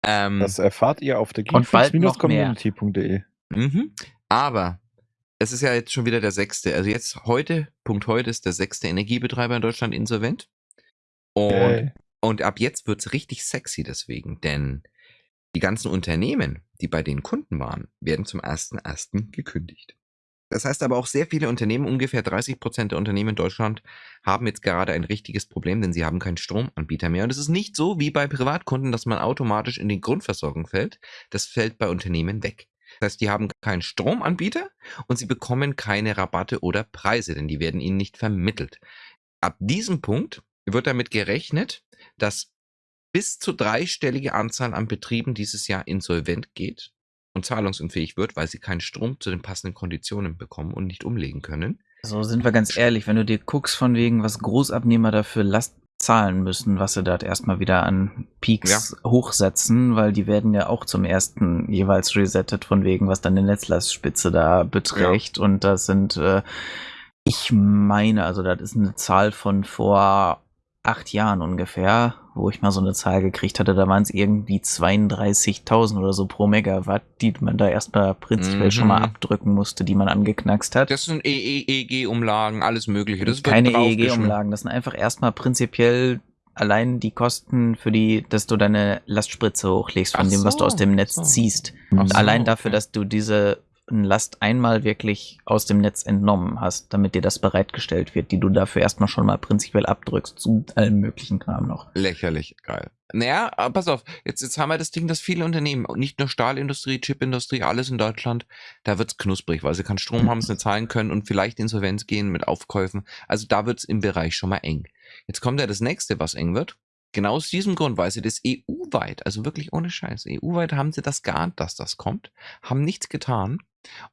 Ähm, das erfahrt ihr auf der geekfix-community.de. Mhm. Aber es ist ja jetzt schon wieder der sechste. Also jetzt heute, Punkt heute, ist der sechste Energiebetreiber in Deutschland insolvent. Und, okay. und ab jetzt wird es richtig sexy deswegen, denn die ganzen Unternehmen, die bei den Kunden waren, werden zum 1.1. gekündigt. Das heißt aber auch sehr viele Unternehmen, ungefähr 30 Prozent der Unternehmen in Deutschland, haben jetzt gerade ein richtiges Problem, denn sie haben keinen Stromanbieter mehr. Und es ist nicht so wie bei Privatkunden, dass man automatisch in die Grundversorgung fällt. Das fällt bei Unternehmen weg. Das heißt, die haben keinen Stromanbieter und sie bekommen keine Rabatte oder Preise, denn die werden ihnen nicht vermittelt. Ab diesem Punkt wird damit gerechnet, dass bis zu dreistellige Anzahl an Betrieben dieses Jahr insolvent geht und zahlungsunfähig wird, weil sie keinen Strom zu den passenden Konditionen bekommen und nicht umlegen können. So sind wir ganz ehrlich, wenn du dir guckst von wegen, was Großabnehmer dafür Last zahlen müssen, was sie dort erstmal wieder an Peaks ja. hochsetzen, weil die werden ja auch zum ersten jeweils resettet von wegen, was dann die Netzlastspitze da beträgt. Ja. Und das sind, äh, ich meine, also das ist eine Zahl von vor acht Jahren ungefähr, wo ich mal so eine Zahl gekriegt hatte, da waren es irgendwie 32.000 oder so pro Megawatt, die man da erstmal prinzipiell mhm. schon mal mhm. abdrücken musste, die man angeknackst hat. Das sind EEG-Umlagen, alles mögliche. Das Keine EEG-Umlagen, das sind einfach erstmal prinzipiell allein die Kosten für die, dass du deine Lastspritze hochlegst von Ach dem, was du aus dem Netz so. ziehst. Und so, allein dafür, okay. dass du diese Last einmal wirklich aus dem Netz entnommen hast, damit dir das bereitgestellt wird, die du dafür erstmal schon mal prinzipiell abdrückst, zu allem möglichen Kram noch. Lächerlich, geil. Naja, pass auf, jetzt, jetzt haben wir das Ding, dass viele Unternehmen, nicht nur Stahlindustrie, Chipindustrie, alles in Deutschland, da wird's knusprig, weil sie keinen Strom haben, es nicht zahlen können und vielleicht Insolvenz gehen mit Aufkäufen. Also da wird's im Bereich schon mal eng. Jetzt kommt ja das nächste, was eng wird. Genau aus diesem Grund, weil sie das EU-weit, also wirklich ohne Scheiß, EU-weit haben sie das geahnt, dass das kommt, haben nichts getan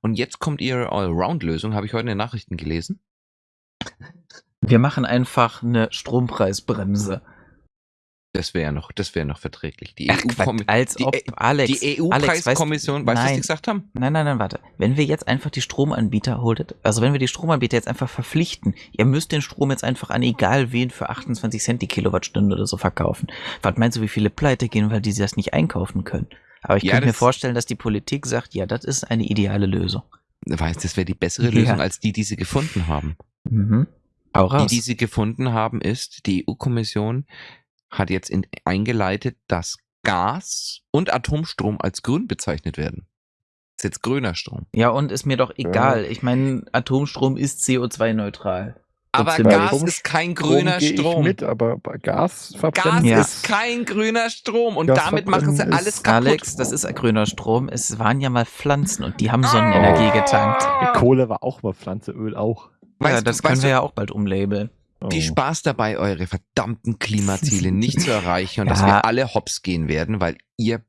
und jetzt kommt ihre Allround-Lösung, habe ich heute in den Nachrichten gelesen. Wir machen einfach eine Strompreisbremse. Das wäre noch, das wäre noch verträglich. Die EU ob, die, Alex, die EU-Preiskommission, weißt du, was die gesagt haben? Nein, nein, nein, warte. Wenn wir jetzt einfach die Stromanbieter holtet, also wenn wir die Stromanbieter jetzt einfach verpflichten, ihr müsst den Strom jetzt einfach an egal wen für 28 Cent die Kilowattstunde oder so verkaufen. Was meinst du, wie viele Pleite gehen, weil die das nicht einkaufen können? Aber ich ja, könnte mir vorstellen, dass die Politik sagt, ja, das ist eine ideale Lösung. Weißt, das wäre die bessere Lösung ja. als die, die sie gefunden haben. Mhm. Auch raus. Die, die sie gefunden haben, ist, die EU-Kommission hat jetzt in, eingeleitet, dass Gas und Atomstrom als grün bezeichnet werden. Das ist jetzt grüner Strom. Ja, und ist mir doch egal. Ja. Ich meine, Atomstrom ist CO2-neutral. Aber Gas ist kein grüner Strom. Strom. mit, aber Gas verbrennen Gas ja. ist kein grüner Strom und Gas damit machen sie alles kaputt. Alex, das ist grüner Strom. Es waren ja mal Pflanzen und die haben Sonnenenergie oh. getankt. Die Kohle war auch mal Pflanze, Öl auch. Weißt ja, das du, können wir du, ja auch bald umlabeln. Viel oh. Spaß dabei, eure verdammten Klimaziele nicht zu [LAUGHS] erreichen und ja. dass wir alle hops gehen werden, weil ihr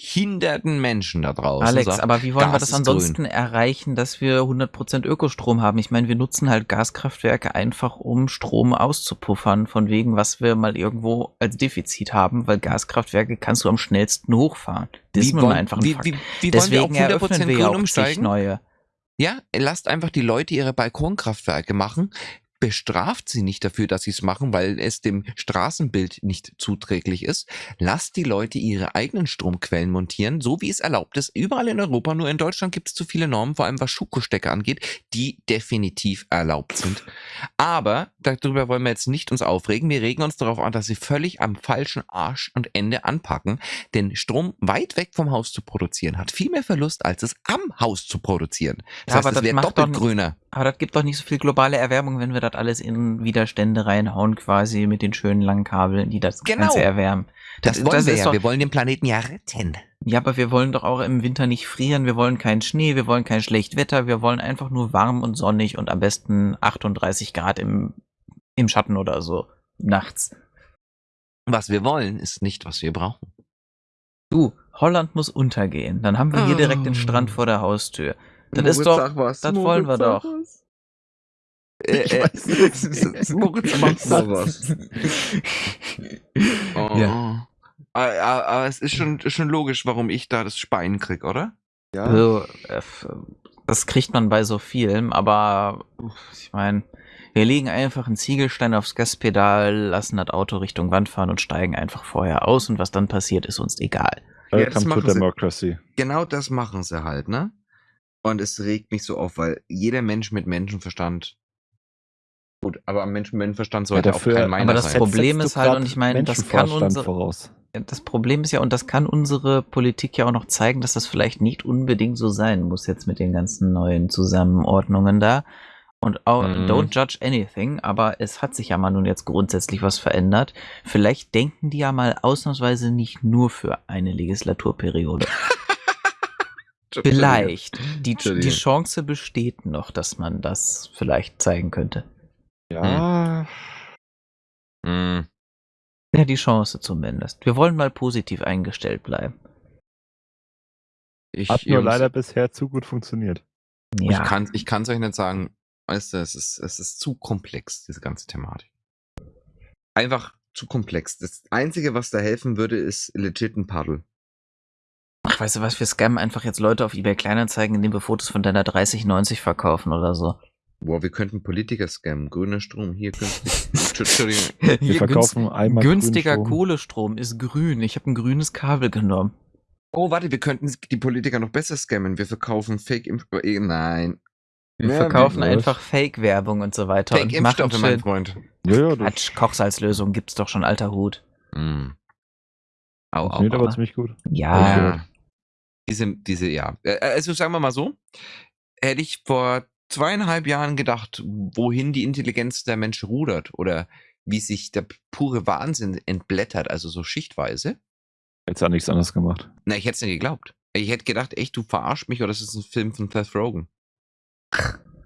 behinderten Menschen da draußen Alex, sagt, aber wie wollen Gas wir das ansonsten erreichen, dass wir 100% Ökostrom haben? Ich meine, wir nutzen halt Gaskraftwerke einfach, um Strom auszupuffern, von wegen, was wir mal irgendwo als Defizit haben, weil Gaskraftwerke kannst du am schnellsten hochfahren. Das wie ist nun einfach ein wie, Fakt. Wie, wie Deswegen wir eröffnen wir ja auch umsteigen? neue. Ja, lasst einfach die Leute ihre Balkonkraftwerke machen bestraft sie nicht dafür, dass sie es machen, weil es dem Straßenbild nicht zuträglich ist. Lasst die Leute ihre eigenen Stromquellen montieren, so wie es erlaubt ist. Überall in Europa, nur in Deutschland gibt es zu viele Normen, vor allem was Schuko-Stecker angeht, die definitiv erlaubt sind. Aber darüber wollen wir jetzt nicht uns aufregen. Wir regen uns darauf an, dass sie völlig am falschen Arsch und Ende anpacken. Denn Strom weit weg vom Haus zu produzieren hat viel mehr Verlust, als es am Haus zu produzieren. Das ja, heißt, es wäre doppelt grüner. Aber das gibt doch nicht so viel globale Erwärmung, wenn wir da Stadt alles in Widerstände reinhauen, quasi mit den schönen langen Kabeln, die das Genau. Ganze erwärmen. Das, wollen wir ist ja. doch, wir wollen den Planeten ja retten. ja, aber wir wollen doch auch im Winter nicht frieren, wir wollen keinen Schnee, wir wollen kein schlecht Wetter, wir wollen einfach nur warm und sonnig und am besten 38 Grad im, im Schatten oder so. Nachts. Was wir wollen, ist nicht, was wir brauchen. Du, Holland muss untergehen. Dann haben wir hier direkt den Ah. Strand vor der Haustür. Das ist doch, was. das wollen wir doch. Äh, Ich äh, weiß nicht. Moritz, [LAUGHS] mach mal was. [LAUGHS] Oh. Ja. Aber, aber aber es ist schon, schon logisch, warum ich da das Speien krieg, oder? Ja. Also, äh, das kriegt man bei so vielem, aber ich meine, wir legen einfach einen Ziegelstein aufs Gaspedal, lassen das Auto Richtung Wand fahren und steigen einfach vorher aus und was dann passiert, ist uns egal. Ja, Welcome to machen sie. Democracy. Genau das machen sie halt, ne? Und es regt mich so auf, weil jeder Mensch mit Menschenverstand. Gut, aber am Mensch Menschenverstand sollte dafür- auch kein meiner aber das sein. Problem ist halt, und ich meine, das kann Menschenvorstand unser- voraus. Das Problem ist ja, und das kann unsere Politik ja auch noch zeigen, dass das vielleicht nicht unbedingt so sein muss jetzt mit den ganzen neuen Zusammenordnungen da. Und auch, Mhm. don't judge anything, aber es hat sich ja mal nun jetzt grundsätzlich was verändert. Vielleicht denken die ja mal ausnahmsweise nicht nur für eine Legislaturperiode. [LAUGHS] Vielleicht. Die, die. Chance besteht noch, dass man das vielleicht zeigen könnte. Ja. Hm. Ja, die Chance zumindest. Wir wollen mal positiv eingestellt bleiben. Ich, Hat nur Jungs, leider bisher zu gut funktioniert. Ja. ich kann ich kann's euch nicht sagen. Weißt du, es ist, es ist zu komplex, diese ganze Thematik. Einfach zu komplex. Das Einzige, was da helfen würde, ist legit ein Paddel. Ach, weißt du was, wir scammen einfach jetzt Leute auf eBay Kleinanzeigen, indem wir Fotos von deiner 3090 verkaufen oder so. Boah, wir könnten Politiker scammen. Grüner Strom, hier günstig. [LAUGHS] Entschuldigung. Wir verkaufen günst- einmal günstiger. Kohlestrom ist grün. Ich habe ein grünes Kabel genommen. Oh, warte, wir könnten die Politiker noch besser scammen. Wir verkaufen Fake Impf... äh, Nein. Wir Ja, verkaufen einfach Fake-Werbung und so weiter. Fake und machen mein Freund. Ja, ja, Quatsch, Kochsalzlösung gibt's doch schon, alter Hut. Mm. Au, au, aber au. ziemlich gut. Ja, Ja. Diese, diese, ja. Also sagen wir mal so, hätte ich vor zweieinhalb Jahren gedacht, wohin die Intelligenz der Menschen rudert oder wie sich der pure Wahnsinn entblättert, also so schichtweise. Jetzt hat nichts anderes gemacht. Na, ich hätte es nicht geglaubt. Ich hätte gedacht, echt, du verarscht mich oder das ist ein Film von Seth Rogen.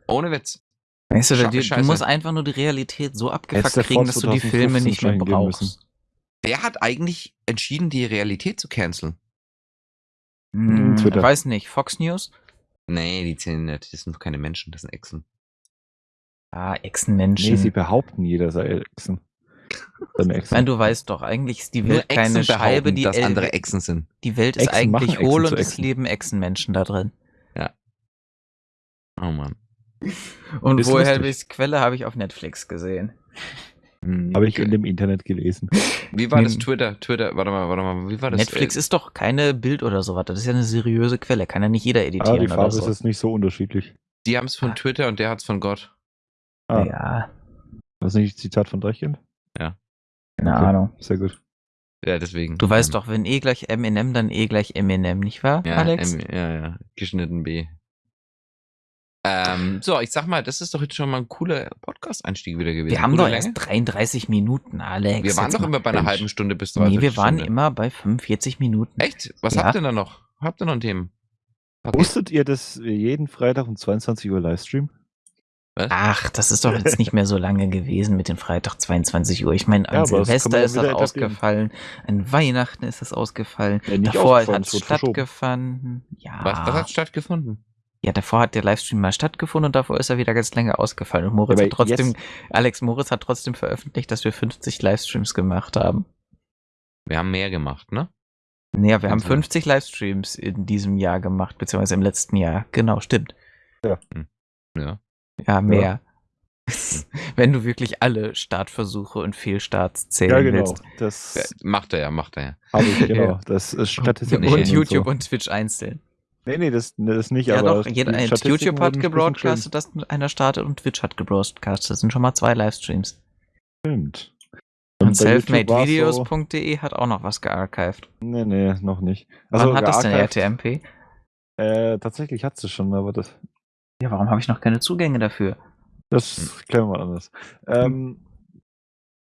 Ohne Witz. weißt du, du, du musst einfach nur die Realität so abgefuckt Hättest du kriegen, dass du die Filme 2015 nicht mehr brauchst. Wer hat eigentlich entschieden, die Realität zu canceln? Hm, Twitter. weiß nicht, Fox News? Nee, die zählen nicht. Das sind doch keine Menschen, das sind Echsen. Ah, Echsenmenschen. Nee, sie behaupten, jeder sei Echsen. [LAUGHS] Echsen. Nein, du weißt doch, eigentlich ist die Nur Welt keine Scheibe, die, dass andere Echsen sind. die Welt ist Echsen eigentlich hohl und es leben Echsenmenschen da drin. Oh Mann. Und woher ich Quelle habe ich auf Netflix gesehen. Habe ich in dem Internet gelesen. Wie war das Hm. Twitter? Twitter, warte mal, warte mal, wie war das? Netflix Äh, ist doch keine Bild oder sowas. Das ist ja eine seriöse Quelle. Kann ja nicht jeder Ah, editieren die oder Farbe so. ist jetzt nicht so unterschiedlich. Die haben es von Ah. Twitter und der hat es von Gott. Ah, Ja, das ist nicht Zitat von Dreichen? keine Okay. Ahnung. Sehr gut. Ja, deswegen. Du weißt Ähm, doch, wenn E gleich M&M, dann E gleich M&M, nicht wahr, Ja, Alex? M, ja, ja. Geschnitten B. Ähm, [LAUGHS] so, ich sag mal, das ist doch jetzt schon mal ein cooler Podcast-Einstieg wieder gewesen. wir haben Gute doch Länge. erst 33 Minuten, Alex. Wir waren doch immer bei einer Mensch. halben Stunde bis Nee, 30 wir waren Stunde. immer bei 45 Minuten. Echt? Was Ja. habt ihr da noch? Habt ihr noch ein Thema? Okay. Wusstet ihr, dass wir jeden Freitag um 22 Uhr Livestream? Was? Ach, das ist doch jetzt nicht mehr so lange gewesen mit dem Freitag 22 Uhr. Ich meine, an Ja, Silvester ist das ausgefallen, an Weihnachten ist das ausgefallen, Ja, nicht davor hat es stattgefunden. Ja. Was, was hat stattgefunden? Ja, davor hat der Livestream mal stattgefunden und davor ist er wieder ganz länger ausgefallen. Und Moritz Ja, hat trotzdem, jetzt- Alex Moritz hat trotzdem veröffentlicht, dass wir 50 Livestreams gemacht haben. Wir haben mehr gemacht, ne? Naja, wir haben Also- 50 Livestreams in diesem Jahr gemacht, beziehungsweise im letzten Jahr. Genau, stimmt. Ja. Ja, mehr. [LAUGHS] Wenn du wirklich alle Startversuche und Fehlstarts zählen willst. Das Ja, Macht er ja, macht er ja. habe ich, genau. [LAUGHS] Ja. Das ist Statistik. Und so. YouTube und Twitch einzeln. Nee, nee, das, das nicht, Ja, aber. doch, jeder, äh, YouTube hat gebroadcastet, dass einer startet und Twitch hat gebroadcastet. Das sind schon mal zwei Livestreams. Stimmt. Und bei YouTube war's selfmadevideos.de hat auch noch was gearchived. So, nee, nee, noch nicht. Also, Wann hat das denn RTMP? Äh, tatsächlich hat sie schon, aber das, Ja, warum habe ich noch keine Zugänge dafür? Das klären wir anders. Ähm,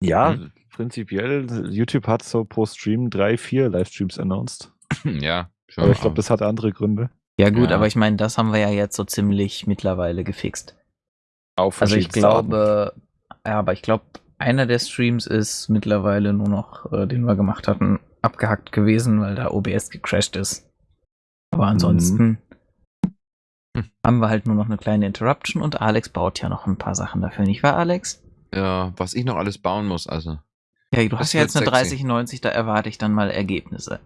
ja, hm. prinzipiell, YouTube hat so pro Stream drei, vier Livestreams announced. [CLEARS THROAT] Ja. Aber ich glaube, das hat andere Gründe. Ja, gut, ja. aber ich meine, das haben wir ja jetzt so ziemlich mittlerweile gefixt. Auf also ich glaube, ja, aber ich glaube, einer der Streams ist mittlerweile nur noch, äh, den wir gemacht hatten, abgehackt gewesen, weil da OBS gecrashed ist. Aber ansonsten mhm. [LAUGHS] haben wir halt nur noch eine kleine Interruption und Alex baut ja noch ein paar Sachen dafür, nicht wahr, Alex? Ja, was ich noch alles bauen muss, also. Ja, du hast ja jetzt eine 3090, da erwarte ich dann mal Ergebnisse.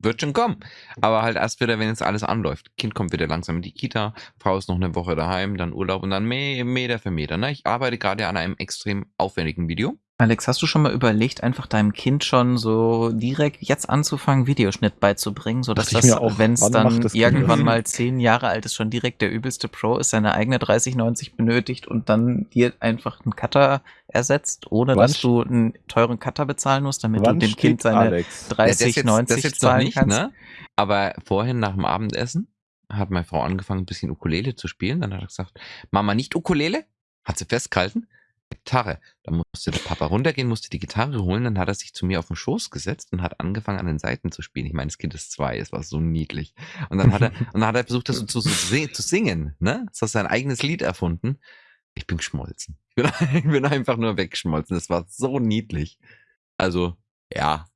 Wird schon kommen. Aber halt erst wieder, wenn jetzt alles anläuft. Kind kommt wieder langsam in die Kita, Frau ist noch eine Woche daheim, dann Urlaub und dann Meter für Meter. Ne? Ich arbeite gerade an einem extrem aufwendigen Video. Alex, hast du schon mal überlegt, einfach deinem Kind schon so direkt jetzt anzufangen, Videoschnitt beizubringen, sodass das, wenn es dann irgendwann mal zehn Jahre alt ist, schon direkt der übelste Pro ist, seine eigene 3090 benötigt und dann dir einfach einen Cutter ersetzt, ohne wann dass du einen teuren Cutter bezahlen musst, damit du dem Kind seine Alex? 3090 ja, das zahlen nicht, kannst? Ne? Aber vorhin nach dem Abendessen hat meine Frau angefangen, ein bisschen Ukulele zu spielen. Dann hat er gesagt, Mama, nicht Ukulele? Hat sie festgehalten. Gitarre. Da musste der Papa runtergehen, musste die Gitarre holen, dann hat er sich zu mir auf den Schoß gesetzt und hat angefangen an den Seiten zu spielen. Ich meine, das Kind ist zwei, es war so niedlich. Und dann hat er, [LAUGHS] und dann hat er versucht, das so zu, zu singen, ne? Das hat sein eigenes Lied erfunden. Ich bin geschmolzen. Ich bin, [LAUGHS] ich bin einfach nur weggeschmolzen. Das war so niedlich. Also, ja,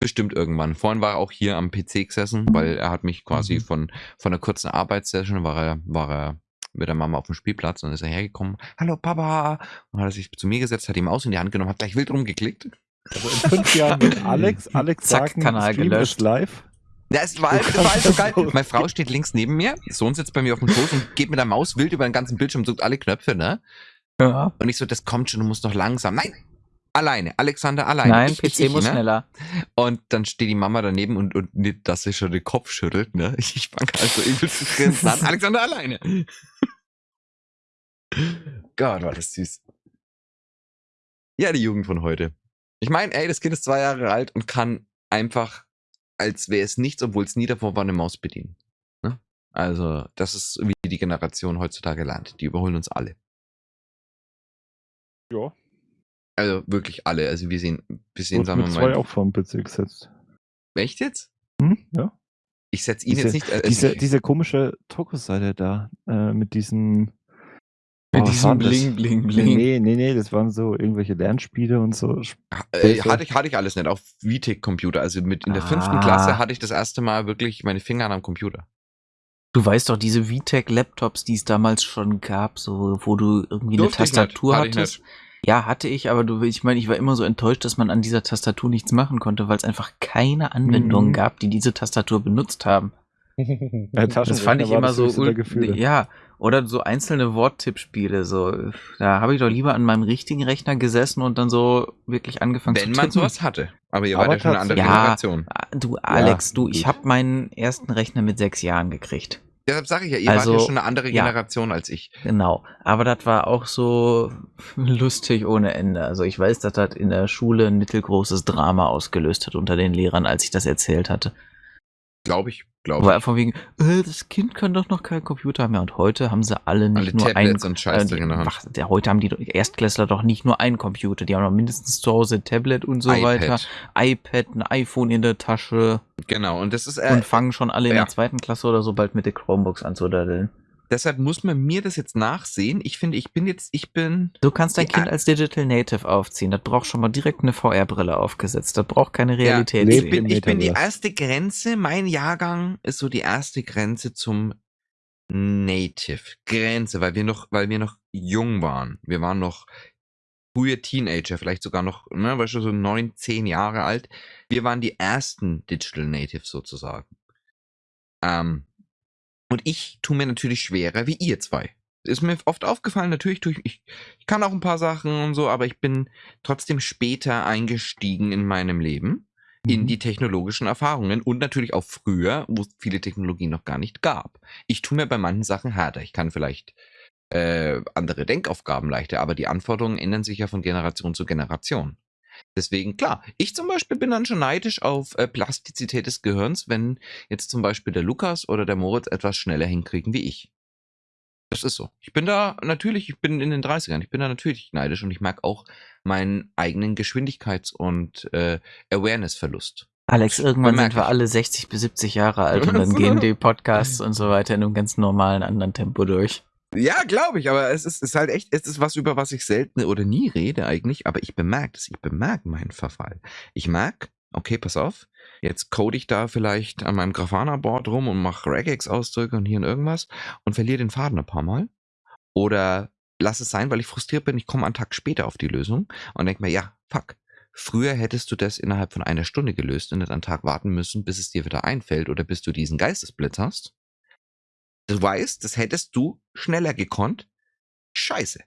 bestimmt irgendwann. Vorhin war er auch hier am PC gesessen, weil er hat mich quasi mhm. von, von einer kurzen Arbeitssession war er, war er mit der Mama auf dem Spielplatz und dann ist er hergekommen, hallo Papa, und hat er sich zu mir gesetzt, hat ihm aus in die Hand genommen, hat gleich wild rumgeklickt. Also in fünf Jahren wird [LAUGHS] Alex, Alex Zack, sagen, Kanal Stream gelöscht. live. Ja, es war, das war so geil. Meine Frau steht links neben mir, Sohn sitzt bei mir auf dem Schoß und geht mit der Maus wild über den ganzen Bildschirm, und sucht alle Knöpfe, ne? Ja. Und ich so, das kommt schon, du musst noch langsam. Nein, alleine. Alexander alleine. Nein, ich, PC ich, muss ne? schneller. Und dann steht die Mama daneben und, und nicht, dass sie schon den Kopf schüttelt, ne? Ich fange also übel zu grinsen an. [LAUGHS] Alexander alleine. Gott, war das süß. Ja, die Jugend von heute. Ich meine, ey, das Kind ist zwei Jahre alt und kann einfach, als wäre es nichts, obwohl es nie davor war, eine Maus bedienen. Ne? Also, das ist, wie die Generation heutzutage lernt. Die überholen uns alle. Ja. Also wirklich alle. Also wir sehen, wir sehen, sagen wir mal. zwei auch vom PC gesetzt. Echt jetzt? Hm? Ja. Ich setze ihn diese, jetzt nicht. Äh, diese, diese komische Tokus-Seite da, äh, mit diesen mit oh, diesem Bling, Bling, Bling. Nee, nee, nee, das waren so irgendwelche Lernspiele und so. Äh, hatte, ich, hatte ich alles nicht, auf VTech-Computer. Also mit in der ah. fünften Klasse hatte ich das erste Mal wirklich meine Finger am Computer. Du weißt doch, diese VTech-Laptops, die es damals schon gab, so, wo du irgendwie Durfte eine Tastatur hattest. Ja, hatte ich, aber du, ich meine, ich war immer so enttäuscht, dass man an dieser Tastatur nichts machen konnte, weil es einfach keine Anwendungen mhm. gab, die diese Tastatur benutzt haben. [LAUGHS] das fand ich immer so, ja, oder so einzelne Worttippspiele, so. Da habe ich doch lieber an meinem richtigen Rechner gesessen und dann so wirklich angefangen Wenn zu tippen. Wenn man sowas hatte. Aber ihr wart ja schon eine andere ja, Generation. Du, Alex, ja, du, ich habe meinen ersten Rechner mit sechs Jahren gekriegt. Deshalb sage ich ja, ihr also, wart ja also, schon eine andere Generation ja, als ich. Genau. Aber das war auch so [LAUGHS] lustig ohne Ende. Also ich weiß, dass das in der Schule ein mittelgroßes Drama ausgelöst hat unter den Lehrern, als ich das erzählt hatte. Glaube ich, glaube ich. Von wegen, äh, das Kind kann doch noch keinen Computer mehr. Und heute haben sie alle nicht alle nur Tablets ein, und Scheiß äh, die, ach, der, heute haben die Erstklässler doch nicht nur einen Computer, die haben noch mindestens zu Hause ein Tablet und so iPad. weiter, iPad, ein iPhone in der Tasche. Genau, und das ist äh, und fangen schon alle in der zweiten Klasse oder so bald mit der Chromebooks an zu daddeln. Deshalb muss man mir das jetzt nachsehen. Ich finde, ich bin jetzt, ich bin. Du kannst dein Kind als Digital Native aufziehen. Das braucht schon mal direkt eine VR-Brille aufgesetzt. Das braucht keine Realität. Ja, ich, bin, ich bin die erste Grenze, mein Jahrgang ist so die erste Grenze zum Native. Grenze, weil wir noch, weil wir noch jung waren. Wir waren noch frühe Teenager, vielleicht sogar noch, ne, weißt du, so neun, zehn Jahre alt. Wir waren die ersten Digital Natives sozusagen. Ähm, und ich tue mir natürlich schwerer wie ihr zwei. Ist mir oft aufgefallen, natürlich tue ich, ich, ich kann auch ein paar Sachen und so, aber ich bin trotzdem später eingestiegen in meinem Leben in mhm. die technologischen Erfahrungen und natürlich auch früher, wo es viele Technologien noch gar nicht gab. Ich tue mir bei manchen Sachen härter. Ich kann vielleicht äh, andere Denkaufgaben leichter, aber die Anforderungen ändern sich ja von Generation zu Generation. Deswegen, klar, ich zum Beispiel bin dann schon neidisch auf äh, Plastizität des Gehirns, wenn jetzt zum Beispiel der Lukas oder der Moritz etwas schneller hinkriegen wie ich. Das ist so. Ich bin da natürlich, ich bin in den 30ern, ich bin da natürlich neidisch und ich merke auch meinen eigenen Geschwindigkeits- und äh, Awareness-Verlust. Alex, irgendwann sind wir ich. alle 60 bis 70 Jahre alt und dann [LAUGHS] gehen die Podcasts und so weiter in einem ganz normalen anderen Tempo durch. Ja, glaube ich, aber es ist, ist halt echt, es ist was, über was ich selten oder nie rede eigentlich, aber ich bemerke es, ich bemerke meinen Verfall. Ich merke, okay, pass auf, jetzt code ich da vielleicht an meinem Grafana-Board rum und mache Regex-Ausdrücke und hier und irgendwas und verliere den Faden ein paar Mal. Oder lass es sein, weil ich frustriert bin, ich komme einen Tag später auf die Lösung und denke mir, ja, fuck. Früher hättest du das innerhalb von einer Stunde gelöst und nicht einen Tag warten müssen, bis es dir wieder einfällt oder bis du diesen Geistesblitz hast. Du weißt, das hättest du schneller gekonnt. Scheiße.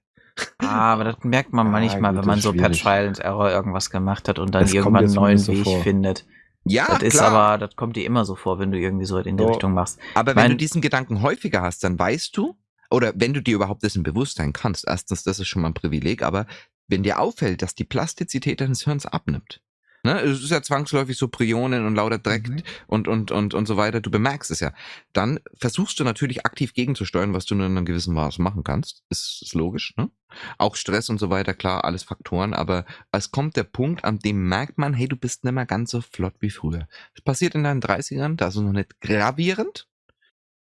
Ah, aber das merkt man Ja, [LAUGHS] manchmal, gut, wenn man so per. Trial and Error irgendwas gemacht hat und dann Das irgendwann einen neuen so Weg vor. findet. Ja, das ist klar. aber, das kommt dir immer so vor, wenn du irgendwie so in die So. Richtung machst. Aber wenn Mein- du diesen Gedanken häufiger hast, dann weißt du, oder wenn du dir überhaupt dessen bewusst sein kannst, erstens, das ist schon mal ein Privileg, aber wenn dir auffällt, dass die Plastizität deines Hirns abnimmt, ne, es ist ja zwangsläufig so Prionen und lauter Dreck Mhm. und, und, und, und so weiter, du bemerkst es ja, dann versuchst du natürlich aktiv gegenzusteuern, was du nur in einem gewissen Maß machen kannst, ist, ist logisch, ne? Auch Stress und so weiter, klar, alles Faktoren, aber es kommt der Punkt, an dem merkt man, hey, du bist nicht mehr ganz so flott wie früher. Das passiert in deinen 30ern, da ist es noch nicht gravierend,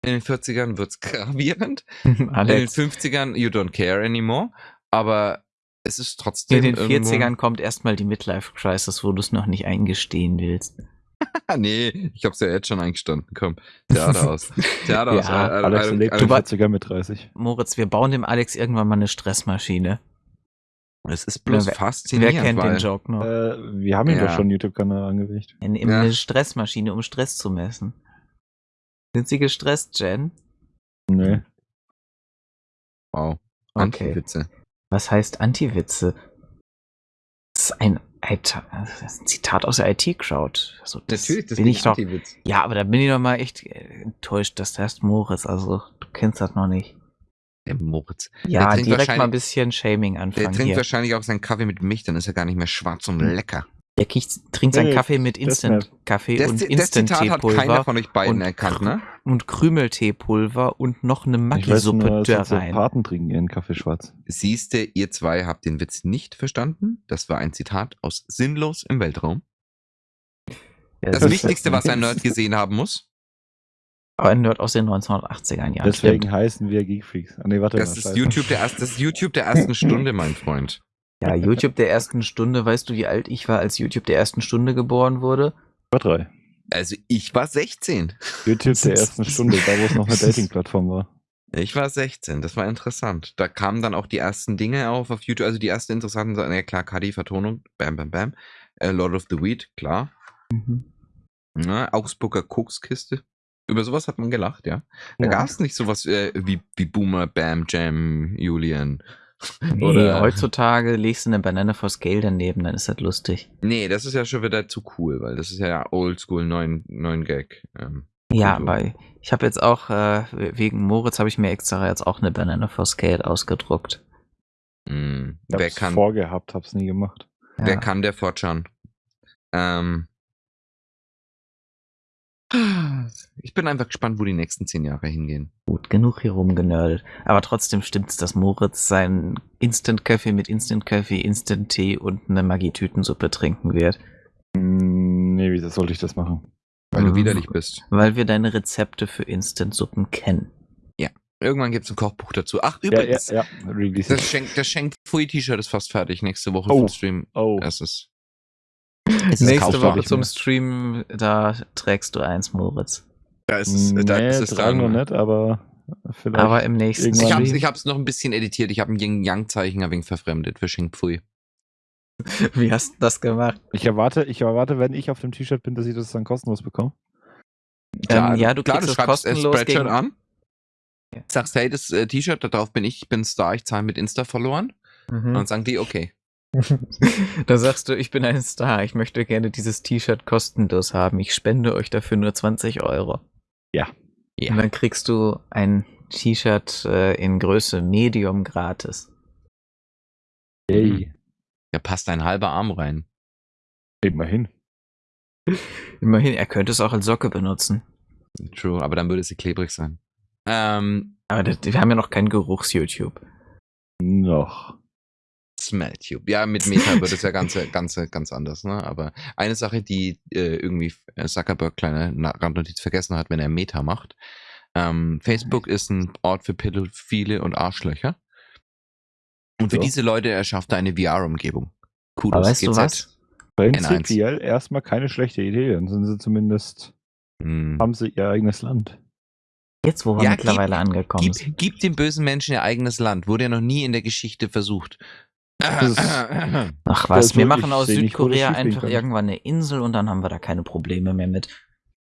in den 40ern wird's [LAUGHS] gravierend. [LAUGHS] In den 50ern, you don't care anymore. Aber es ist trotzdem. in den irgendwo- 40ern kommt erstmal die Midlife-Crisis, wo du es noch nicht eingestehen willst. [LAUGHS] Nee, ich hab's ja jetzt schon eingestanden. Komm, Theater [LAUGHS] aus. Theater aus. Ja, äh, Alex lebt äh, die du war- 40er mit 30. Moritz, wir bauen dem Alex irgendwann mal eine Stressmaschine. Es ist bloß Wer- faszinierend. Wer kennt weil, den Joke noch? Äh, wir haben Ja. doch schon einen YouTube-Kanal angelegt. Eine, Ja. eine Stressmaschine, um Stress zu messen. Sind Sie gestresst, Jen? Nee. Wow. Okay. Anti-Witze. Was heißt Anti-Witze? Das ist ein, Alter, das ist ein Zitat aus der IT-Crowd. Also das bin ich doch. Anti-Witz. Ja, aber da bin ich doch mal echt äh, enttäuscht, dass der heißt Moritz. Also, du kennst das noch nicht. Der Moritz. Ja, trinkt direkt mal ein bisschen Shaming Der anfangen trinkt hier. wahrscheinlich auch seinen Kaffee mit Milch, dann ist er gar nicht mehr schwarz und lecker. Der kriegt, trinkt seinen Nee, Kaffee mit. Instant-Kaffee Das, und Instant-Teepulver von euch beiden und erkannt, ne? und Krümelteepulver und noch eine Maggi-Suppe da rein. Soziopaten trinken ihren Kaffee schwarz. Siehste, ihr zwei habt den Witz nicht verstanden. Das war ein Zitat aus Sinnlos im Weltraum. Ja, Das Das- Wichtigste, was ein Nerd gesehen haben muss. Aber ein Nerd aus den 1980ern Jahren. Deswegen stimmt. heißen wir Geekfreaks. Ah, nee, warte Das mal. ist. YouTube der erst, das ist YouTube der ersten [LAUGHS] Stunde, mein Freund. Ja, YouTube der ersten Stunde. Weißt du, wie alt ich war, als YouTube der ersten Stunde geboren wurde? Über drei. Also ich war 16. YouTube der ersten Stunde, da wo es noch eine [LAUGHS] Dating-Plattform war. Ich war 16, das war interessant. Da kamen dann auch die ersten Dinge auf auf YouTube, also die ersten interessanten Sachen. Ja klar, KD-Vertonung, bam, bam, bam. Äh, Lord of the Weed, klar. Ne? Augsburger Kokskiste. Über sowas hat man gelacht, ja. Da Ja. gab es nicht sowas äh, wie, wie Boomer, Bam, Jam, Julian. [LAUGHS] Nee, Oder- heutzutage legst du eine Banane for Scale daneben, dann ist das lustig. Nee, das ist ja schon wieder zu cool, weil das ist ja oldschool 9, 9 Gag. Ähm, Ja, aber ich habe jetzt auch, äh, wegen Moritz habe ich mir extra jetzt auch eine Banane for Scale ausgedruckt. mh, Ich wer hab's kann, vorgehabt, hab's nie gemacht. Ja. wer kann, der fortschauen. Ähm, ich bin einfach gespannt, wo die nächsten zehn Jahre hingehen. Gut, genug hier rumgenördet. Aber trotzdem stimmt's, dass Moritz seinen Instant-Kaffee mit Instant-Kaffee, Instant-Tee und eine Maggi-Tütensuppe trinken wird. Hm, Nee, wieso sollte ich das machen? Weil du Mhm. widerlich bist. Weil wir deine Rezepte für Instant-Suppen kennen. Irgendwann gibt's ein Kochbuch dazu. Ach, Ja, ja, übrigens, ja. Release. das Schenk, das Schenk Pfui T-Shirt ist fast fertig. Nächste Woche Oh. zum Stream. Oh, Es ist. Es Nächste Woche zum. Stream, da trägst du eins, Moritz. Da ist es, da nee, ist es dran. nicht, aber vielleicht. Aber im nächsten Ich hab's, ich hab's noch ein bisschen editiert. Ich habe ein Yin-Yang-Zeichen ein wenig verfremdet für Schenk Pfui. [LAUGHS] Wie hast du das gemacht? ich erwarte, ich erwarte, wenn ich auf dem T-Shirt bin, dass ich das dann kostenlos bekomme. ähm, ja, du klar, kriegst du es schreibst äh, kostenlos Spreadshirt gegen, an. Ja. Sagst, hey, das äh, T-Shirt, da drauf bin ich, ich bin Star, ich zahle mit Insta verloren. Mhm. Und dann sagen die, okay. Da sagst du, ich bin ein Star, ich möchte gerne dieses T-Shirt kostenlos haben. Ich spende euch dafür nur 20 Euro. Ja. Und dann kriegst du ein T-Shirt äh, in Größe Medium gratis. Hey, Ja, passt ein halber Arm rein. immerhin. [LAUGHS] Immerhin, er könnte es auch als Socke benutzen. True, aber dann würde sie klebrig sein. Ähm, Aber das, wir haben ja noch kein Geruchs-YouTube. Noch. Smelltube. Ja, mit Meta wird es ja ganz, [LAUGHS] ganz, ganz anders, ne? Aber eine Sache, die äh, irgendwie Zuckerberg kleine Randnotiz vergessen hat, wenn er Meta macht. Ähm, Facebook ist ein Ort für Pädophile und Arschlöcher. Und für Ja. diese Leute erschafft er eine VR-Umgebung. Kudos. Aber weißt du GZ. was? Prinzipiell erstmal keine schlechte Idee. Dann sind sie zumindest, Hm. haben sie ihr eigenes Land. Jetzt, wo wir Ja, mittlerweile angekommen sind. Gib, gib den bösen Menschen ihr eigenes Land. Wurde ja noch nie in der Geschichte versucht. Ach was, wir machen aus Südkorea einfach irgendwann eine Insel und dann haben wir da keine Probleme mehr mit.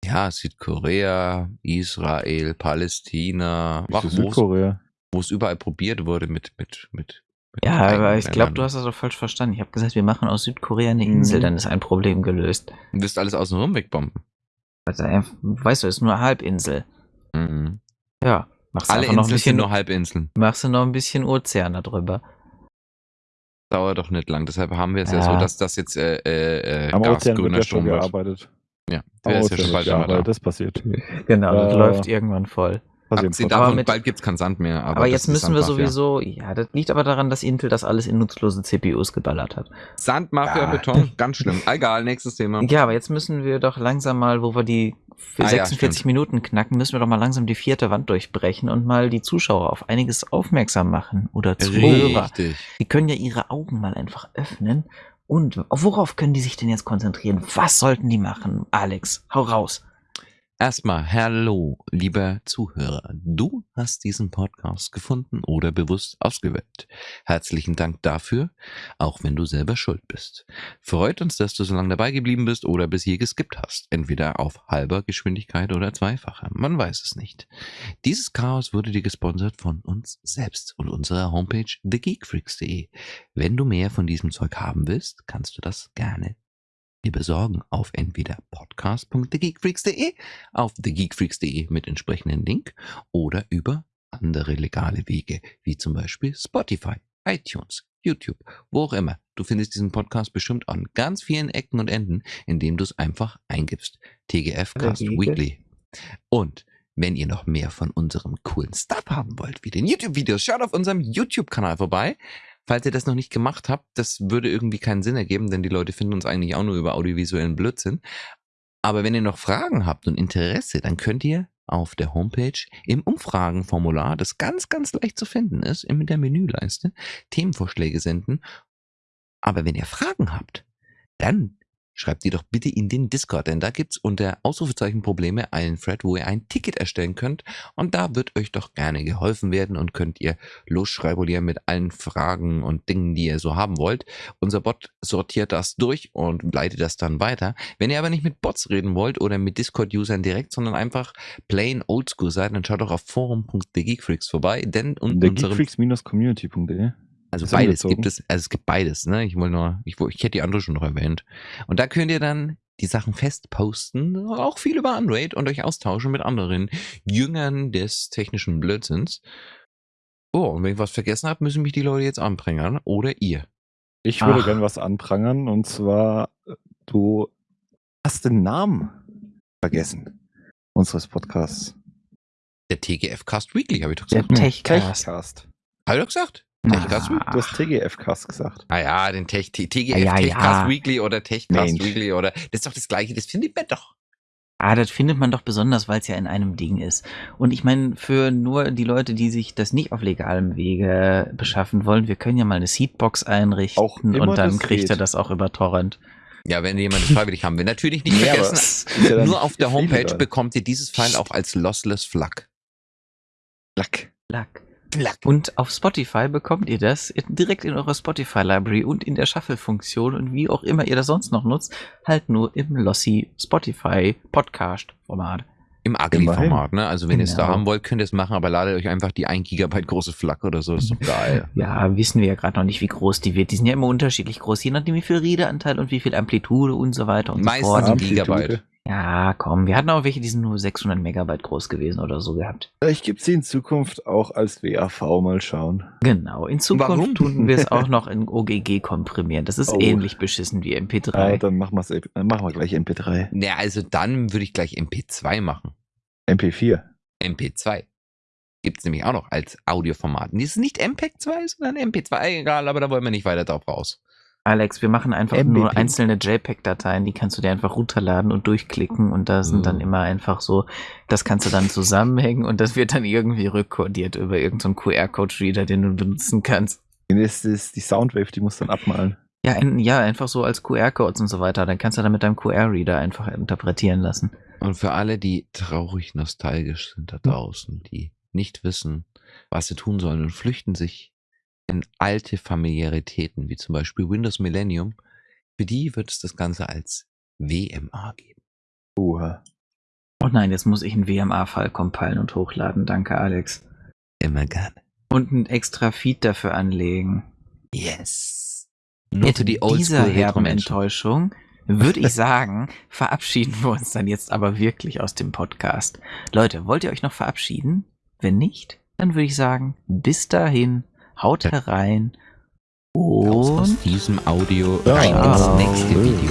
ja, Südkorea, Israel, Palästina, ach, es- Südkorea. wo es überall probiert wurde mit, mit, mit, mit Ja, aber ich glaube, du hast das doch falsch verstanden. Ich habe gesagt, wir machen aus Südkorea eine Mhm. Insel, dann ist ein Problem gelöst. Du wirst alles außenrum wegbomben. Also, weißt du, ist nur Halbinsel. Mhm. Ja, machst Alle einfach noch ein Inseln sind bisschen, nur Halbinseln. machst du noch ein bisschen Ozean da drüber. Dauert doch nicht lang. Deshalb haben wir es ja. Ja. so, dass das jetzt äh, äh, äh, Am Ozean wird gasgrüner ja schon Strom wird. gearbeitet. Ja, der ist ja schon bald immer da. gearbeitet. Das passiert. Genau, das Äh, läuft irgendwann voll. Abgesehen davon, mit- bald gibt's keinen Sand mehr. Aber, Aber, jetzt müssen wir Sandmafia. sowieso, ja, das liegt aber daran, dass Intel das alles in nutzlose CPUs geballert hat. Sandmafia, Ja. Beton, ganz schlimm. Egal, nächstes Thema. Ja, aber jetzt müssen wir doch langsam mal, wo wir die Ah, ja, 46 stimmt. Minuten knacken, müssen wir doch mal langsam die vierte Wand durchbrechen und mal die Zuschauer auf einiges aufmerksam machen oder Zuhörer. Richtig. Die können ja ihre Augen mal einfach öffnen. Und worauf können die sich denn jetzt konzentrieren? Was sollten die machen? Alex, hau raus. Erstmal, hallo, lieber Zuhörer. Du hast diesen Podcast gefunden oder bewusst ausgewählt. Herzlichen Dank dafür, auch wenn du selber schuld bist. Freut uns, dass du so lange dabei geblieben bist oder bis hier geskippt hast. Entweder auf halber Geschwindigkeit oder zweifacher. Man weiß es nicht. Dieses Chaos wurde dir gesponsert von uns selbst und unserer Homepage thegeekfreaks.de. Wenn du mehr von diesem Zeug haben willst, kannst du das gerne dir besorgen auf entweder podcast.thegeekfreaks.de auf thegeekfreaks.de mit entsprechendem Link oder über andere legale Wege, wie zum Beispiel Spotify, iTunes, YouTube, wo auch immer. Du findest diesen Podcast bestimmt an ganz vielen Ecken und Enden, indem du es einfach eingibst. TGF Cast. Weekly. Und wenn ihr noch mehr von unserem coolen Stuff haben wollt, wie den YouTube-Videos, schaut auf unserem YouTube-Kanal vorbei. Falls ihr das noch nicht gemacht habt, das würde irgendwie keinen Sinn ergeben, denn die Leute finden uns eigentlich auch nur über audiovisuellen Blödsinn. Aber wenn ihr noch Fragen habt und Interesse, dann könnt ihr auf der Homepage im Umfragenformular, das ganz, ganz leicht zu finden ist, in der Menüleiste, Themenvorschläge senden. Aber wenn ihr Fragen habt, dann schreibt die doch bitte in den Discord, denn da gibt's unter Ausrufezeichen Probleme einen Thread, wo ihr ein Ticket erstellen könnt und da wird euch doch gerne geholfen werden und könnt ihr losschreibulieren mit allen Fragen und Dingen, die ihr so haben wollt. Unser Bot sortiert das durch und leitet das dann weiter. Wenn ihr aber nicht mit Bots reden wollt oder mit Discord-Usern direkt, sondern einfach plain oldschool seid, dann schaut doch auf forum.thegeekfreaks vorbei, denn un Der unsere geekfreaks-community.de. also Ist beides gibt es, also es gibt beides, ne? Ich wollte nur, ich, ich hätte die andere schon noch erwähnt. Und da könnt ihr dann die Sachen festposten, auch viel über Android und euch austauschen mit anderen Jüngern des technischen Blödsinns. Oh, und wenn ich was vergessen habe, müssen mich die Leute jetzt anbringen oder ihr. Ich würde Ach. gern was anprangern und zwar, äh, du hast den Namen vergessen unseres Podcasts. Der TGF Cast Weekly, habe ich doch Der gesagt. Techcast. Techcast. Habe ich doch gesagt? Techcast Weekly. Du hast TGF-Cast gesagt. Ah ja, den Tech, T- TGF, Ja, ja, Techcast ja. Weekly oder Techcast Mensch. Weekly oder, das ist doch das gleiche, das findet man doch. Ah, das findet man doch besonders, weil es ja in einem Ding ist. Und ich meine, für nur die Leute, die sich das nicht auf legalem Wege beschaffen wollen, wir können ja mal eine Seedbox einrichten Auch und dann kriegt geht. er das auch über Torrent. Ja, wenn jemand das [LAUGHS] freiwillig haben will. Natürlich nicht vergessen, ja Nur auf der. Homepage bekommt ihr dieses File auch als Lossless FLAC. Lack. Lack. FLAC. Und auf Spotify bekommt ihr das direkt in eurer Spotify-Library und in der Shuffle-Funktion und wie auch immer ihr das sonst noch nutzt, halt nur im Lossy Spotify Podcast-Format. Im Agli-Format, Immerhin. ne? Also wenn ihr es da Genau. haben wollt, könnt ihr es machen, aber ladet euch einfach die 1 Gigabyte große FLAC oder so. Das ist doch geil. [LAUGHS] Ja, wissen wir ja gerade noch nicht, wie groß die wird. Die sind ja immer unterschiedlich groß, je nachdem wie viel Redeanteil und wie viel Amplitude und so weiter und Meistens so fort. Amplitude. Gigabyte. Ja, komm, wir hatten auch welche, die sind nur 600 Megabyte groß gewesen oder so gehabt. Vielleicht gibt es sie in Zukunft auch als WAV mal schauen. Genau, in Zukunft Warum? tun wir es auch noch in OGG komprimieren. Das ist Oh. ähnlich beschissen wie MP3. Ah, dann machen, dann machen wir gleich MP3. Naja, also dann würde ich gleich MP2 machen. MP4. MP2. Gibt es nämlich auch noch als Audioformat. Die ist nicht MPEG 2, sondern MP2, egal, aber da wollen wir nicht weiter drauf raus. Alex, wir machen einfach MBP. nur einzelne JPEG-Dateien, die kannst du dir einfach runterladen und durchklicken und da sind dann Mhm. immer einfach so, das kannst du dann zusammenhängen und das wird dann irgendwie rückkodiert über irgendeinen QR-Code-Reader, den du benutzen kannst. Das ist die Soundwave, die muss dann abmalen. Ja, ein, ja, einfach so als QR-Codes und so weiter. Dann kannst du dann mit deinem QR-Reader einfach interpretieren lassen. Und für alle, die traurig nostalgisch sind da draußen, die nicht wissen, was sie tun sollen und flüchten sich in alte Familiaritäten, wie zum Beispiel Windows Millennium, für die wird es das Ganze als WMA geben. Uha. Oh nein, jetzt muss ich einen WMA-File compilen und hochladen. Danke, Alex. Immer gerne. Und ein extra Feed dafür anlegen. Yes. Nur Mit für die dieser Oldschool herben Retro-Menschen. Enttäuschung würde ich [LAUGHS] sagen, verabschieden wir uns dann jetzt aber wirklich aus dem Podcast. Leute, wollt ihr euch noch verabschieden? Wenn nicht, dann würde ich sagen, bis dahin, haut herein Raus aus und diesem Audio Ja. rein ins nächste Video.